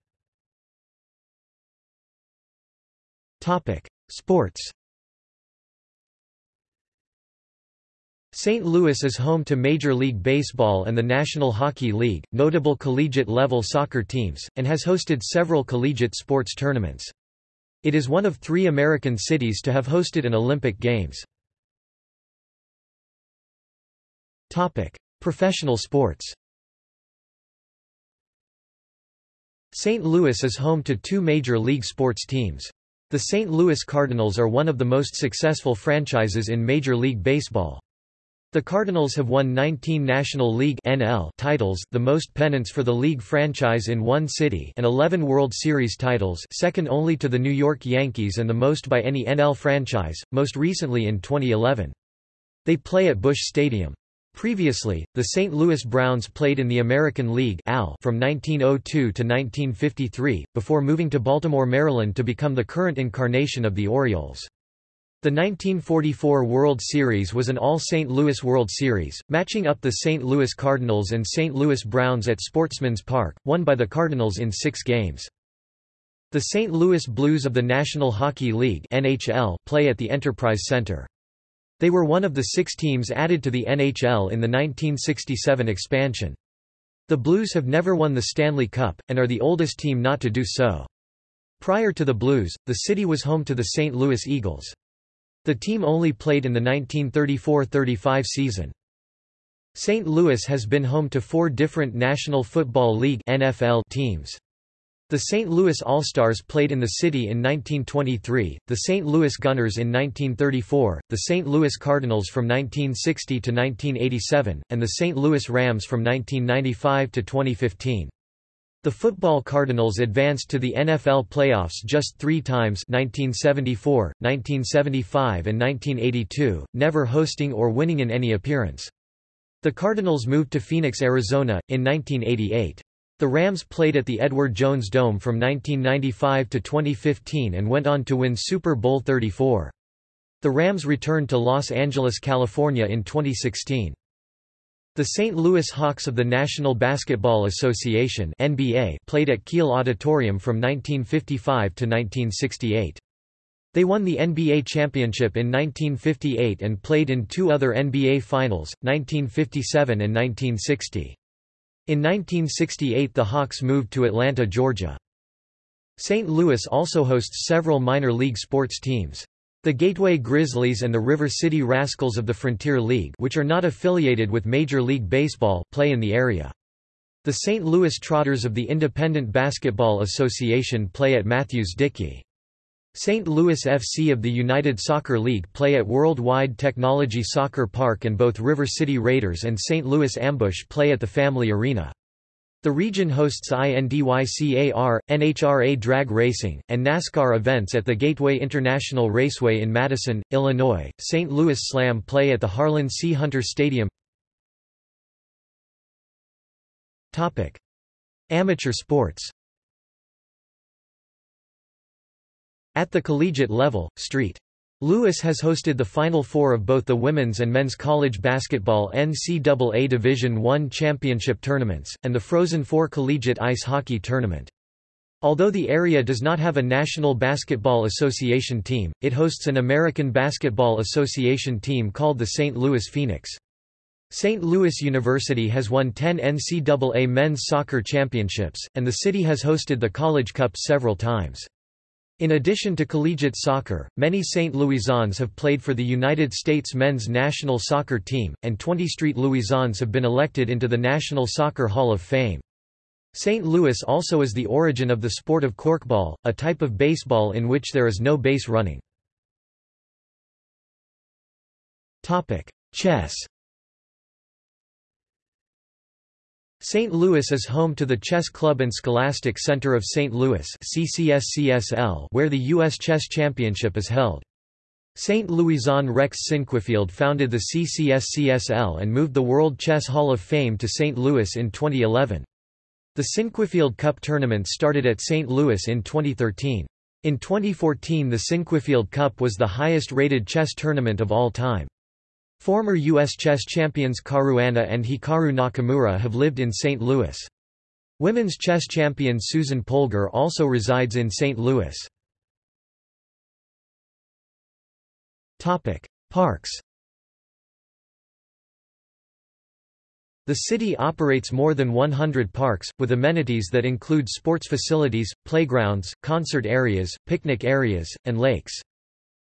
Sports St. Louis is home to Major League Baseball and the National Hockey League, notable collegiate-level soccer teams, and has hosted several collegiate sports tournaments. It is one of three American cities to have hosted an Olympic Games. Professional sports St. Louis is home to two major league sports teams. The St. Louis Cardinals are one of the most successful franchises in Major League Baseball. The Cardinals have won 19 National League NL titles the most pennants for the league franchise in one city and 11 World Series titles second only to the New York Yankees and the most by any NL franchise, most recently in 2011. They play at Busch Stadium. Previously, the St. Louis Browns played in the American League from 1902 to 1953, before moving to Baltimore, Maryland to become the current incarnation of the Orioles. The 1944 World Series was an all-St. Louis World Series, matching up the St. Louis Cardinals and St. Louis Browns at Sportsman's Park, won by the Cardinals in six games. The St. Louis Blues of the National Hockey League NHL play at the Enterprise Center. They were one of the six teams added to the NHL in the 1967 expansion. The Blues have never won the Stanley Cup, and are the oldest team not to do so. Prior to the Blues, the city was home to the St. Louis Eagles. The team only played in the 1934–35 season. St. Louis has been home to four different National Football League NFL teams. The St. Louis All-Stars played in the city in 1923, the St. Louis Gunners in 1934, the St. Louis Cardinals from 1960 to 1987, and the St. Louis Rams from 1995 to 2015. The football Cardinals advanced to the NFL playoffs just three times 1974, 1975 and 1982, never hosting or winning in any appearance. The Cardinals moved to Phoenix, Arizona, in 1988. The Rams played at the Edward Jones Dome from 1995 to 2015 and went on to win Super Bowl 34. The Rams returned to Los Angeles, California in 2016. The St. Louis Hawks of the National Basketball Association NBA played at Kiel Auditorium from 1955 to 1968. They won the NBA championship in 1958 and played in two other NBA Finals, 1957 and 1960. In 1968 the Hawks moved to Atlanta, Georgia. St. Louis also hosts several minor league sports teams. The Gateway Grizzlies and the River City Rascals of the Frontier League which are not affiliated with Major League Baseball play in the area. The St. Louis Trotters of the Independent Basketball Association play at Matthews-Dickey. St. Louis FC of the United Soccer League play at Worldwide Technology Soccer Park and both River City Raiders and St. Louis Ambush play at the Family Arena. The region hosts INDYCAR, NHRA drag racing, and NASCAR events at the Gateway International Raceway in Madison, Illinois. St. Louis Slam play at the Harlan C. Hunter Stadium. Topic: Amateur sports. At the collegiate level, St. Louis has hosted the Final Four of both the women's and men's college basketball NCAA Division I championship tournaments, and the Frozen Four collegiate ice hockey tournament. Although the area does not have a National Basketball Association team, it hosts an American Basketball Association team called the St. Louis Phoenix. St. Louis University has won 10 NCAA men's soccer championships, and the city has hosted the College Cup several times. In addition to collegiate soccer, many St. Louisans have played for the United States men's national soccer team, and 20 Street Louisans have been elected into the National Soccer Hall of Fame. St. Louis also is the origin of the sport of corkball, a type of baseball in which there is no base running. Chess St. Louis is home to the Chess Club and Scholastic Center of St. Louis where the U.S. Chess Championship is held. St. Louisan Rex Sinquefield founded the CCSCSL and moved the World Chess Hall of Fame to St. Louis in 2011. The Sinquefield Cup tournament started at St. Louis in 2013. In 2014 the Sinquefield Cup was the highest-rated chess tournament of all time. Former U.S. chess champions Caruana and Hikaru Nakamura have lived in St. Louis. Women's chess champion Susan Polgar also resides in St. Louis. Parks The city operates more than 100 parks, with amenities that include sports facilities, playgrounds, concert areas, picnic areas, and lakes.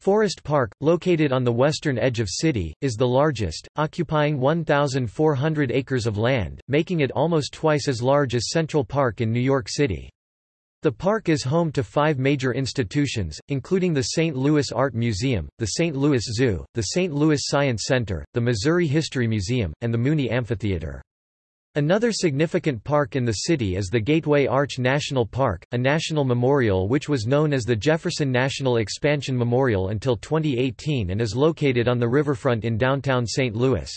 Forest Park, located on the western edge of city, is the largest, occupying 1,400 acres of land, making it almost twice as large as Central Park in New York City. The park is home to five major institutions, including the St. Louis Art Museum, the St. Louis Zoo, the St. Louis Science Center, the Missouri History Museum, and the Muny Amphitheater. Another significant park in the city is the Gateway Arch National Park, a national memorial which was known as the Jefferson National Expansion Memorial until 2018 and is located on the riverfront in downtown St. Louis.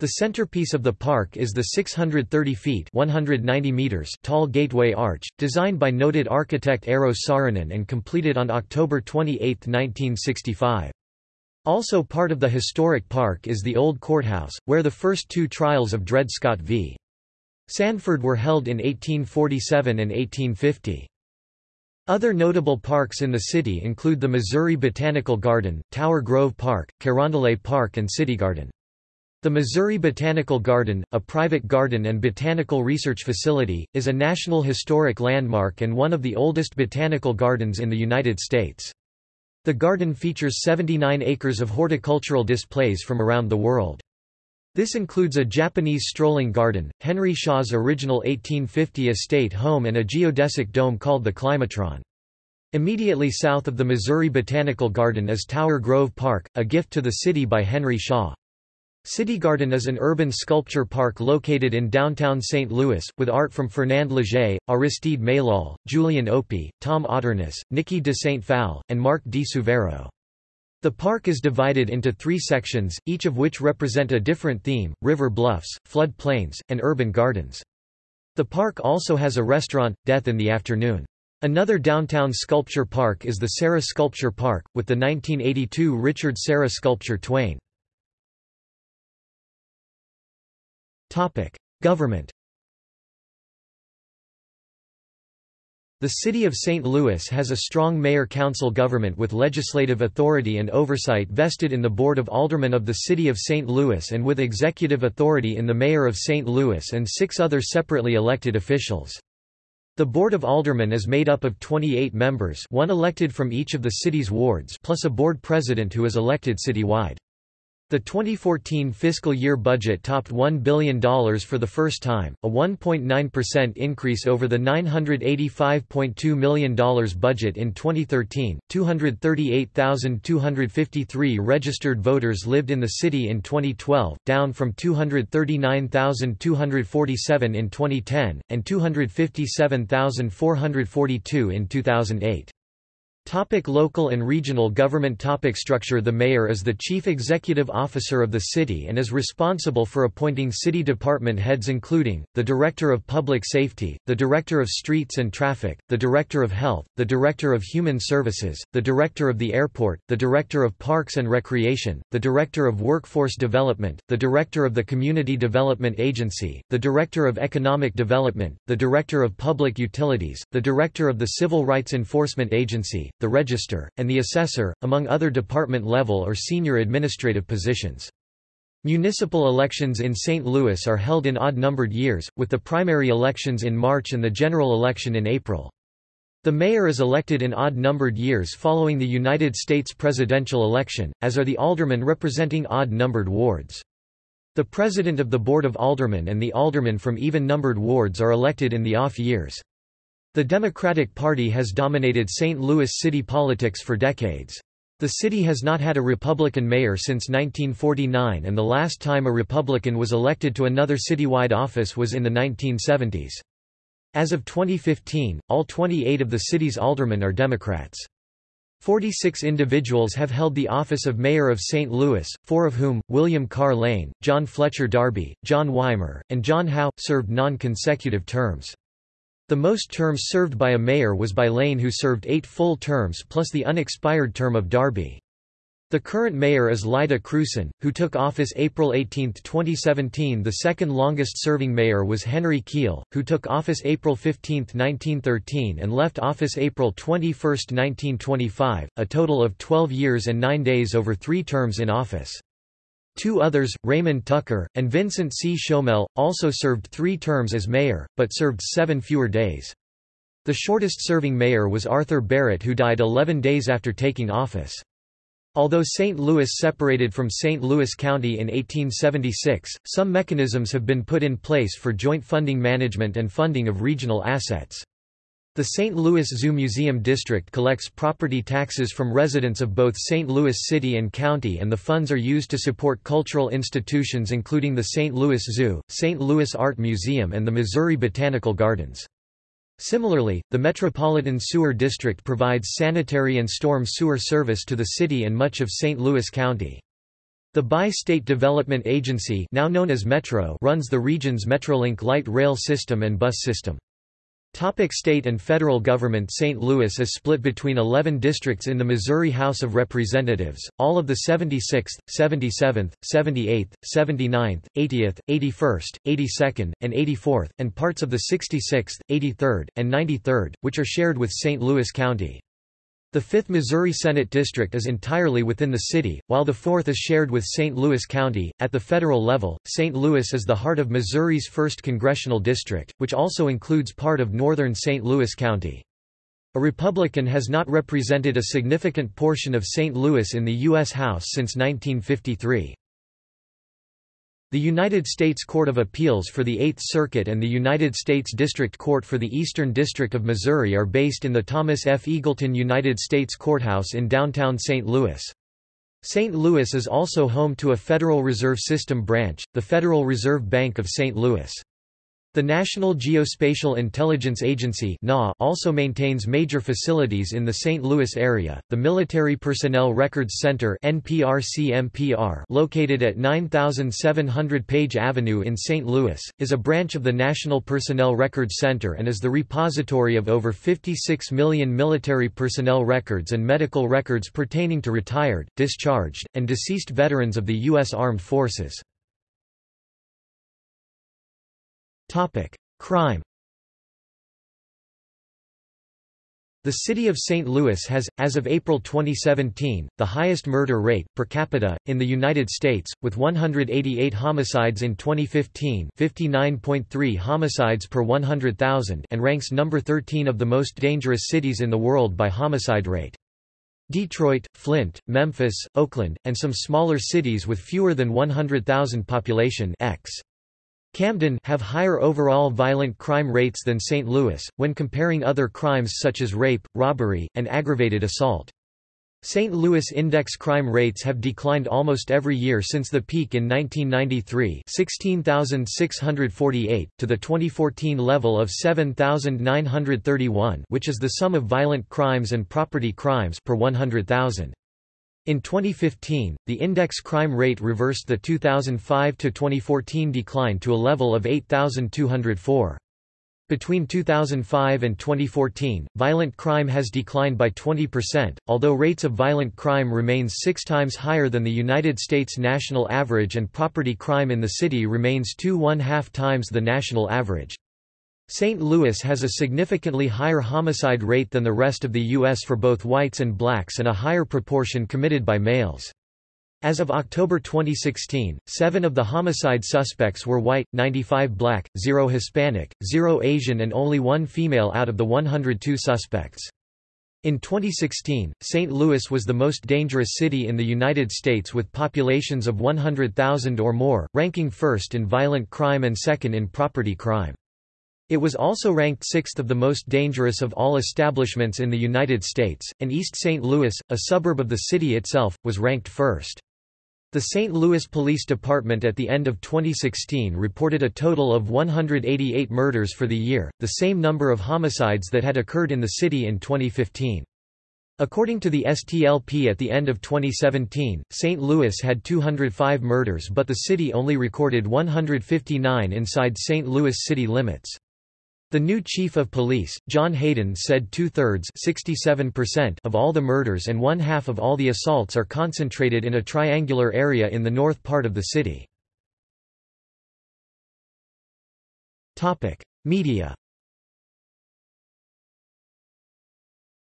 The centerpiece of the park is the 630 feet 190 meters tall Gateway Arch, designed by noted architect Eero Saarinen and completed on October 28, 1965. Also part of the historic park is the Old Courthouse, where the first two trials of Dred Scott v. Sandford were held in 1847 and 1850. Other notable parks in the city include the Missouri Botanical Garden, Tower Grove Park, Carondelet Park and City Garden. The Missouri Botanical Garden, a private garden and botanical research facility, is a National Historic Landmark and one of the oldest botanical gardens in the United States. The garden features 79 acres of horticultural displays from around the world. This includes a Japanese strolling garden, Henry Shaw's original 1850 estate home and a geodesic dome called the Climatron. Immediately south of the Missouri Botanical Garden is Tower Grove Park, a gift to the city by Henry Shaw. City Garden is an urban sculpture park located in downtown St. Louis, with art from Fernand Léger, Aristide Maillol, Julian Opie, Tom Otterness, Niki de Saint Phalle, and Mark di Suvero. The park is divided into three sections, each of which represent a different theme, river bluffs, flood plains, and urban gardens. The park also has a restaurant, Death in the Afternoon. Another downtown sculpture park is the Serra Sculpture Park, with the 1982 Richard Serra sculpture Twain. Government The City of St. Louis has a strong mayor-council government with legislative authority and oversight vested in the Board of Aldermen of the City of St. Louis and with executive authority in the Mayor of St. Louis and six other separately elected officials. The Board of Aldermen is made up of 28 members one elected from each of the city's wards plus a board president who is elected citywide. The 2014 fiscal year budget topped $1 billion for the first time, a 1.9% increase over the $985.2 million budget in 2013. 238,253 registered voters lived in the city in 2012, down from 239,247 in 2010, and 257,442 in 2008. Topic local and regional government topic Structure The mayor is the chief executive officer of the city and is responsible for appointing city department heads including, the Director of Public Safety, the Director of Streets and Traffic, the Director of Health, the Director of Human Services, the Director of the Airport, the Director of Parks and Recreation, the Director of Workforce Development, the Director of the Community Development Agency, the Director of Economic Development, the Director of Public Utilities, the Director of the Civil Rights Enforcement Agency, the Register, and the Assessor, among other department-level or senior administrative positions. Municipal elections in St. Louis are held in odd-numbered years, with the primary elections in March and the general election in April. The mayor is elected in odd-numbered years following the United States presidential election, as are the aldermen representing odd-numbered wards. The president of the Board of Aldermen and the aldermen from even-numbered wards are elected in the off years. The Democratic Party has dominated St. Louis city politics for decades. The city has not had a Republican mayor since 1949 and the last time a Republican was elected to another citywide office was in the 1970s. As of 2015, all 28 of the city's aldermen are Democrats. 46 individuals have held the office of Mayor of St. Louis, four of whom, William Carr Lane, John Fletcher Darby, John Wimer, and John How, served non-consecutive terms. The most terms served by a mayor was by Lane who served eight full terms plus the unexpired term of Darby. The current mayor is Lyda Krewson, who took office April 18, 2017 The second longest-serving mayor was Henry Kiel, who took office April 15, 1913 and left office April 21, 1925, a total of 12 years and 9 days over three terms in office. Two others, Raymond Tucker, and Vincent C. Schoemehl, also served three terms as mayor, but served seven fewer days. The shortest-serving mayor was Arthur Barrett who died 11 days after taking office. Although St. Louis separated from St. Louis County in 1876, some mechanisms have been put in place for joint funding management and funding of regional assets. The St. Louis Zoo Museum District collects property taxes from residents of both St. Louis City and County and the funds are used to support cultural institutions including the St. Louis Zoo, St. Louis Art Museum and the Missouri Botanical Gardens. Similarly, the Metropolitan Sewer District provides sanitary and storm sewer service to the city and much of St. Louis County. The Bi-State Development Agency now known as Metro runs the region's Metrolink light rail system and bus system. Topic state and federal government St. Louis is split between 11 districts in the Missouri House of Representatives, all of the 76th, 77th, 78th, 79th, 80th, 81st, 82nd, and 84th, and parts of the 66th, 83rd, and 93rd, which are shared with St. Louis County. The 5th Missouri Senate District is entirely within the city, while the 4th is shared with St. Louis County. At the federal level, St. Louis is the heart of Missouri's 1st Congressional District, which also includes part of northern St. Louis County. A Republican has not represented a significant portion of St. Louis in the U.S. House since 1953. The United States Court of Appeals for the Eighth Circuit and the United States District Court for the Eastern District of Missouri are based in the Thomas F. Eagleton United States Courthouse in downtown St. Louis. St. Louis is also home to a Federal Reserve System branch, the Federal Reserve Bank of St. Louis. The National Geospatial Intelligence Agency also maintains major facilities in the St. Louis area. The Military Personnel Records Center located at 9700 Page Avenue in St. Louis, is a branch of the National Personnel Records Center and is the repository of over 56 million military personnel records and medical records pertaining to retired, discharged, and deceased veterans of the U.S. Armed Forces. Topic: Crime. The city of St. Louis has, as of April 2017, the highest murder rate, per capita, in the United States, with 188 homicides in 2015 59.3 homicides per 100,000 and ranks number 13 of the most dangerous cities in the world by homicide rate. Detroit, Flint, Memphis, Oakland, and some smaller cities with fewer than 100,000 population X. Camden have higher overall violent crime rates than St. Louis, when comparing other crimes such as rape, robbery, and aggravated assault. St. Louis index crime rates have declined almost every year since the peak in 1993 16,648, to the 2014 level of 7,931 which is the sum of violent crimes and property crimes per 100,000. In 2015, the index crime rate reversed the 2005–2014 decline to a level of 8,204. Between 2005 and 2014, violent crime has declined by 20%, although rates of violent crime remains six times higher than the United States national average and property crime in the city remains two one-half times the national average. St. Louis has a significantly higher homicide rate than the rest of the U.S. for both whites and blacks and a higher proportion committed by males. As of October 2016, seven of the homicide suspects were white, 95 black, 0 Hispanic, 0 Asian and only one female out of the 102 suspects. In 2016, St. Louis was the most dangerous city in the United States with populations of 100,000 or more, ranking first in violent crime and second in property crime. It was also ranked sixth of the most dangerous of all establishments in the United States, and East St. Louis, a suburb of the city itself, was ranked first. The St. Louis Police Department at the end of 2016 reported a total of 188 murders for the year, the same number of homicides that had occurred in the city in 2015. According to the STLP at the end of 2017, St. Louis had 205 murders but the city only recorded 159 inside St. Louis city limits. The new chief of police, John Hayden said two-thirds of all the murders and one-half of all the assaults are concentrated in a triangular area in the north part of the city. Media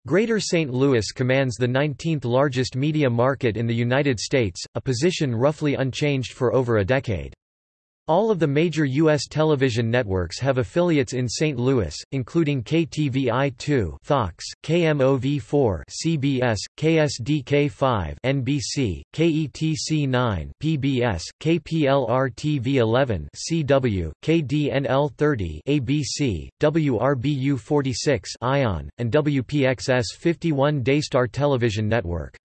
Greater St. Louis commands the 19th largest media market in the United States, a position roughly unchanged for over a decade. All of the major U.S. television networks have affiliates in St. Louis, including KTVI2 Fox, KMOV4 CBS, KSDK5 NBC, KETC9 PBS, KPLR-TV11 CW, KDNL30 ABC, WRBU46 ION, and WPXS 51 Daystar Television Network.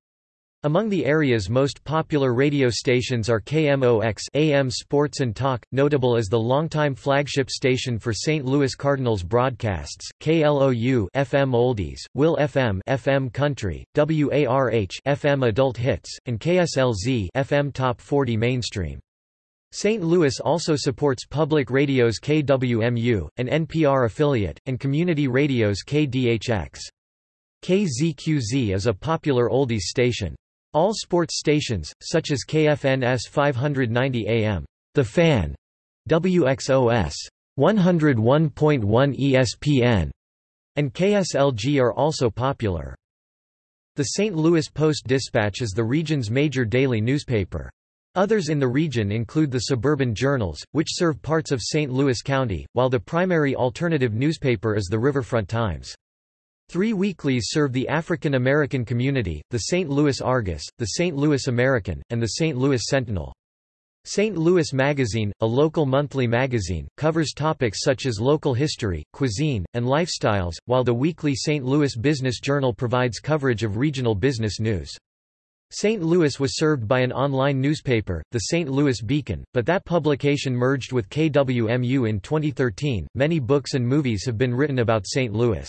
Among the area's most popular radio stations are KMOX AM Sports and Talk, notable as the longtime flagship station for St. Louis Cardinals broadcasts, KLOU FM Oldies, Will FM FM Country, WARH FM Adult Hits, and KSLZ FM Top 40 Mainstream. St. Louis also supports public radio's KWMU, an NPR affiliate, and community radio's KDHX. KZQZ is a popular oldies station. All sports stations, such as KFNS 590 AM, The Fan, WXOS 101.1 ESPN, and KSLG are also popular. The St. Louis Post-Dispatch is the region's major daily newspaper. Others in the region include the suburban journals, which serve parts of St. Louis County, while the primary alternative newspaper is the Riverfront Times. Three weeklies serve the African American community, the St. Louis Argus, the St. Louis American, and the St. Louis Sentinel. St. Louis Magazine, a local monthly magazine, covers topics such as local history, cuisine, and lifestyles, while the weekly St. Louis Business Journal provides coverage of regional business news. St. Louis was served by an online newspaper, the St. Louis Beacon, but that publication merged with KWMU in 2013. Many books and movies have been written about St. Louis.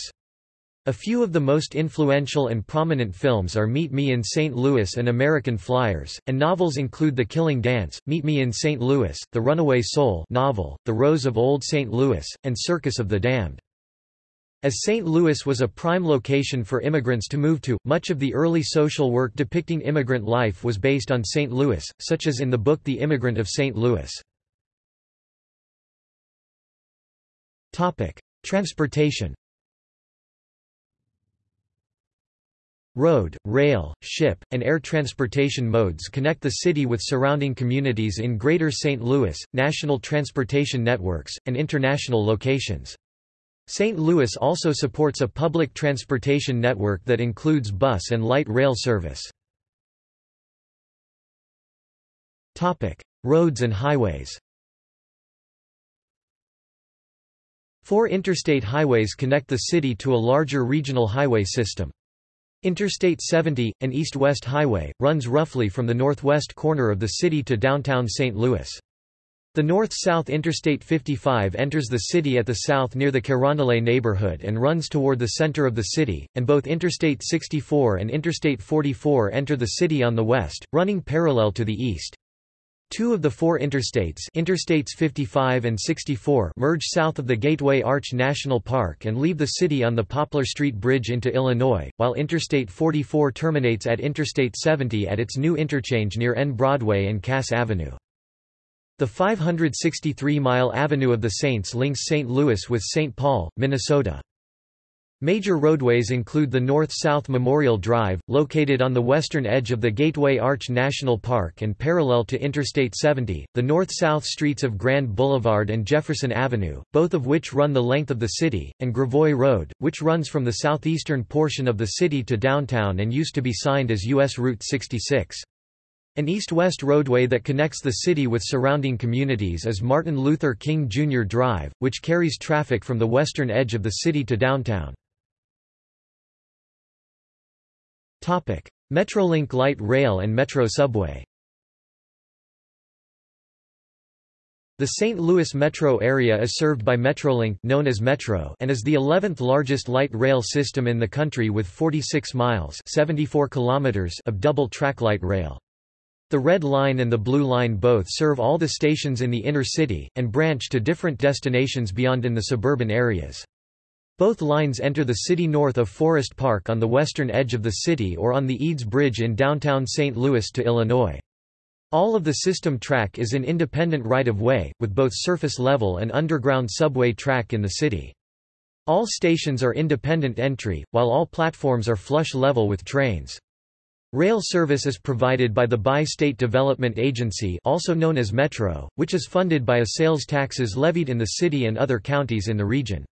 A few of the most influential and prominent films are Meet Me in St. Louis and American Flyers, and novels include The Killing Dance, Meet Me in St. Louis, The Runaway Soul novel, The Rose of Old St. Louis, and Circus of the Damned. As St. Louis was a prime location for immigrants to move to, much of the early social work depicting immigrant life was based on St. Louis, such as in the book The Immigrant of St. Louis. Transportation Road, rail, ship, and air transportation modes connect the city with surrounding communities in Greater St. Louis, national transportation networks, and international locations. St. Louis also supports a public transportation network that includes bus and light rail service. Roads and highways Four interstate highways connect the city to a larger regional highway system. Interstate 70, an east-west highway, runs roughly from the northwest corner of the city to downtown St. Louis. The north-south Interstate 55 enters the city at the south near the Carondelet neighborhood and runs toward the center of the city, and both Interstate 64 and Interstate 44 enter the city on the west, running parallel to the east. Two of the four interstates Interstates 55 and 64 merge south of the Gateway Arch National Park and leave the city on the Poplar Street Bridge into Illinois, while Interstate 44 terminates at Interstate 70 at its new interchange near N Broadway and Cass Avenue. The 563-mile Avenue of the Saints links St. Louis with St. Paul, Minnesota. Major roadways include the North-South Memorial Drive, located on the western edge of the Gateway Arch National Park and parallel to Interstate 70, the north-south streets of Grand Boulevard and Jefferson Avenue, both of which run the length of the city, and Gravois Road, which runs from the southeastern portion of the city to downtown and used to be signed as U.S. Route 66. An east-west roadway that connects the city with surrounding communities is Martin Luther King Jr. Drive, which carries traffic from the western edge of the city to downtown. Metrolink light rail and Metro subway The St. Louis metro area is served by Metrolink known as Metro and is the 11th largest light rail system in the country with 46 miles 74 kilometers of double-track light rail. The Red Line and the Blue Line both serve all the stations in the inner city, and branch to different destinations beyond in the suburban areas. Both lines enter the city north of Forest Park on the western edge of the city or on the Eads Bridge in downtown St. Louis to Illinois. All of the system track is in independent right-of-way, with both surface-level and underground subway track in the city. All stations are independent entry, while all platforms are flush level with trains. Rail service is provided by the Bi-State Development Agency also known as Metro, which is funded by a sales taxes levied in the city and other counties in the region.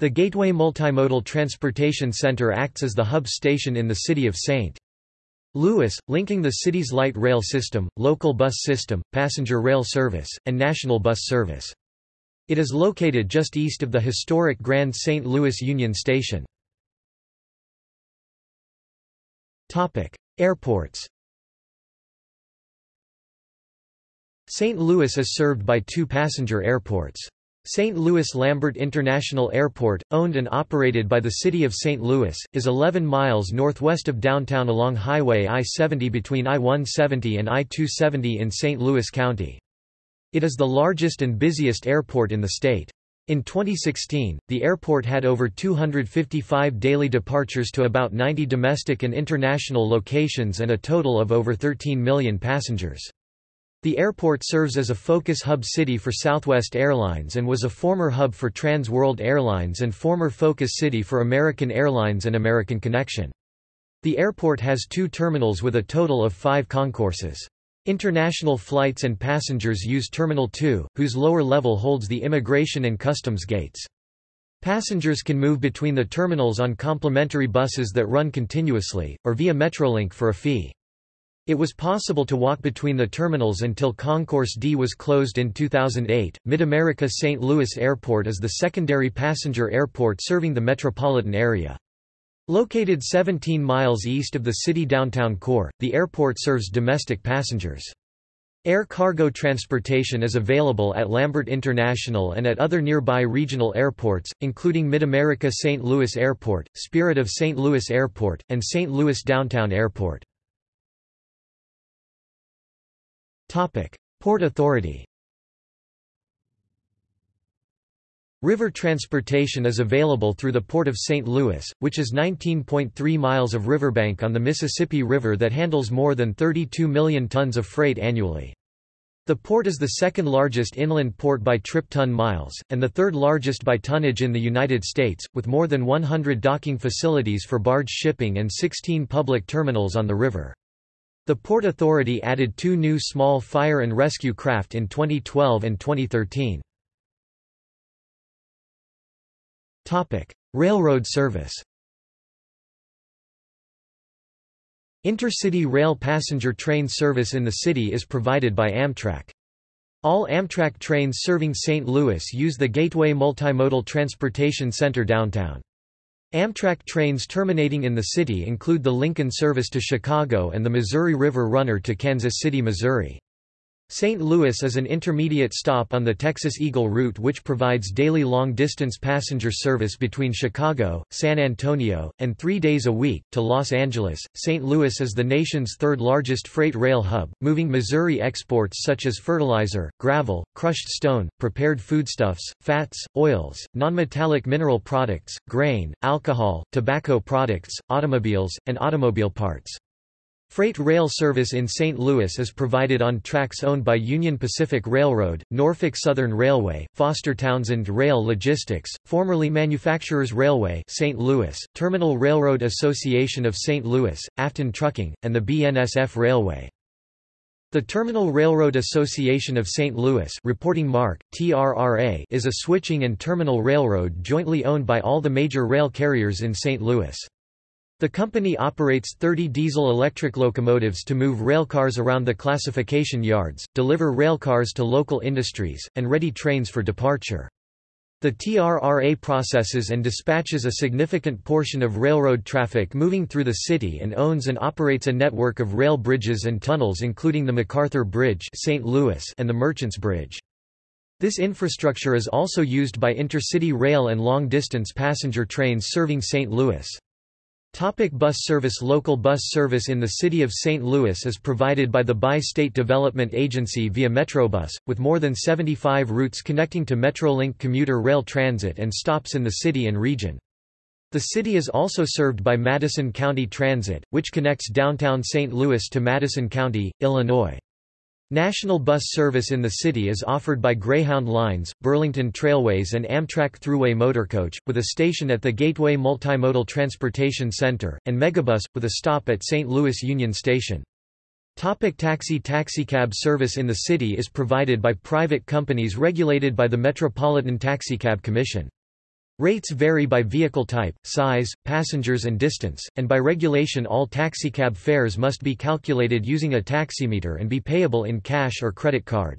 The Gateway Multimodal Transportation Center acts as the hub station in the city of St. Louis, linking the city's light rail system, local bus system, passenger rail service, and national bus service. It is located just east of the historic Grand St. Louis Union Station. Airports St. Louis is served by two passenger airports. St. Louis Lambert International Airport, owned and operated by the City of St. Louis, is 11 miles northwest of downtown along Highway I-70 between I-170 and I-270 in St. Louis County. It is the largest and busiest airport in the state. In 2016, the airport had over 255 daily departures to about 90 domestic and international locations and a total of over 13 million passengers. The airport serves as a focus hub city for Southwest Airlines and was a former hub for Trans World Airlines and former focus city for American Airlines and American Connection. The airport has two terminals with a total of five concourses. International flights and passengers use Terminal 2, whose lower level holds the immigration and customs gates. Passengers can move between the terminals on complimentary buses that run continuously, or via Metrolink for a fee. It was possible to walk between the terminals until Concourse D was closed in 2008. Mid-America St. Louis Airport is the secondary passenger airport serving the metropolitan area. Located 17 miles east of the city downtown core, the airport serves domestic passengers. Air cargo transportation is available at Lambert International and at other nearby regional airports, including Mid-America St. Louis Airport, Spirit of St. Louis Airport, and St. Louis Downtown Airport. Port Authority River transportation is available through the Port of St. Louis, which is 19.3 miles of riverbank on the Mississippi River that handles more than 32 million tons of freight annually. The port is the second largest inland port by trip ton miles, and the third largest by tonnage in the United States, with more than 100 docking facilities for barge shipping and 16 public terminals on the river. The Port Authority added two new small fire and rescue craft in 2012 and 2013. Railroad service Intercity rail passenger train service in the city is provided by Amtrak. All Amtrak trains serving St. Louis use the Gateway Multimodal Transportation Center downtown. Amtrak trains terminating in the city include the Lincoln service to Chicago and the Missouri River Runner to Kansas City, Missouri. St. Louis is an intermediate stop on the Texas Eagle route which provides daily long-distance passenger service between Chicago, San Antonio, and three days a week, to Los Angeles. St. Louis is the nation's third largest freight rail hub, moving Missouri exports such as fertilizer, gravel, crushed stone, prepared foodstuffs, fats, oils, nonmetallic mineral products, grain, alcohol, tobacco products, automobiles, and automobile parts. Freight rail service in St. Louis is provided on tracks owned by Union Pacific Railroad, Norfolk Southern Railway, Foster Townsend Rail Logistics, formerly Manufacturers Railway St. Louis, Terminal Railroad Association of St. Louis, Affton Trucking, and the BNSF Railway. The Terminal Railroad Association of St. Louis reporting mark, TRRA, is a switching and terminal railroad jointly owned by all the major rail carriers in St. Louis. The company operates 30 diesel-electric locomotives to move railcars around the classification yards, deliver railcars to local industries, and ready trains for departure. The TRRA processes and dispatches a significant portion of railroad traffic moving through the city and owns and operates a network of rail bridges and tunnels including the MacArthur Bridge St. Louis and the Merchants Bridge. This infrastructure is also used by intercity rail and long-distance passenger trains serving St. Louis. Topic bus service Local bus service in the city of St. Louis is provided by the Bi-State Development Agency via Metrobus, with more than 75 routes connecting to Metrolink commuter rail transit and stops in the city and region. The city is also served by Madison County Transit, which connects downtown St. Louis to Madison County, Illinois. National bus service in the city is offered by Greyhound Lines, Burlington Trailways and Amtrak Thruway Motorcoach, with a station at the Gateway Multimodal Transportation Center, and Megabus, with a stop at St. Louis Union Station. Topic taxi Taxicab service in the city is provided by private companies regulated by the Metropolitan Taxicab Commission. Rates vary by vehicle type, size, passengers and distance, and by regulation all taxicab fares must be calculated using a taximeter and be payable in cash or credit card.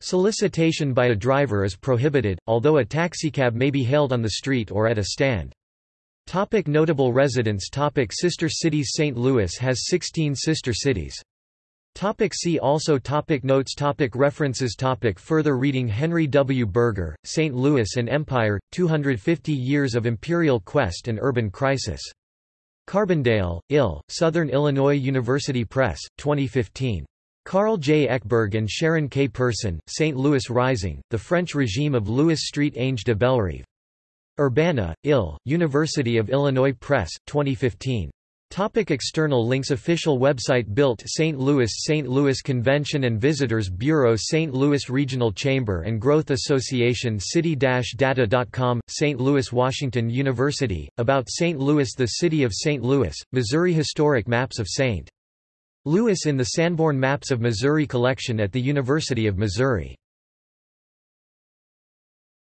Solicitation by a driver is prohibited, although a taxicab may be hailed on the street or at a stand. Topic notable residents Topic Sister cities St. Louis has 16 sister cities. Topic see also topic Notes topic References topic Further reading Henry W. Berger, St. Louis and Empire, 250 Years of Imperial Quest and Urban Crisis. Carbondale, Ill, Southern Illinois University Press, 2015. Carl J. Ekberg and Sharon K. Person, St. Louis Rising, The French Regime of Louis Street Ange de Bellerive. Urbana, Ill, University of Illinois Press, 2015. Topic external links Official website Built St. Louis St. Louis Convention and Visitors Bureau St. Louis Regional Chamber and Growth Association City-Data.com, St. Louis Washington University, About St. Louis The City of St. Louis, Missouri Historic Maps of St. Louis in the Sanborn Maps of Missouri collection at the University of Missouri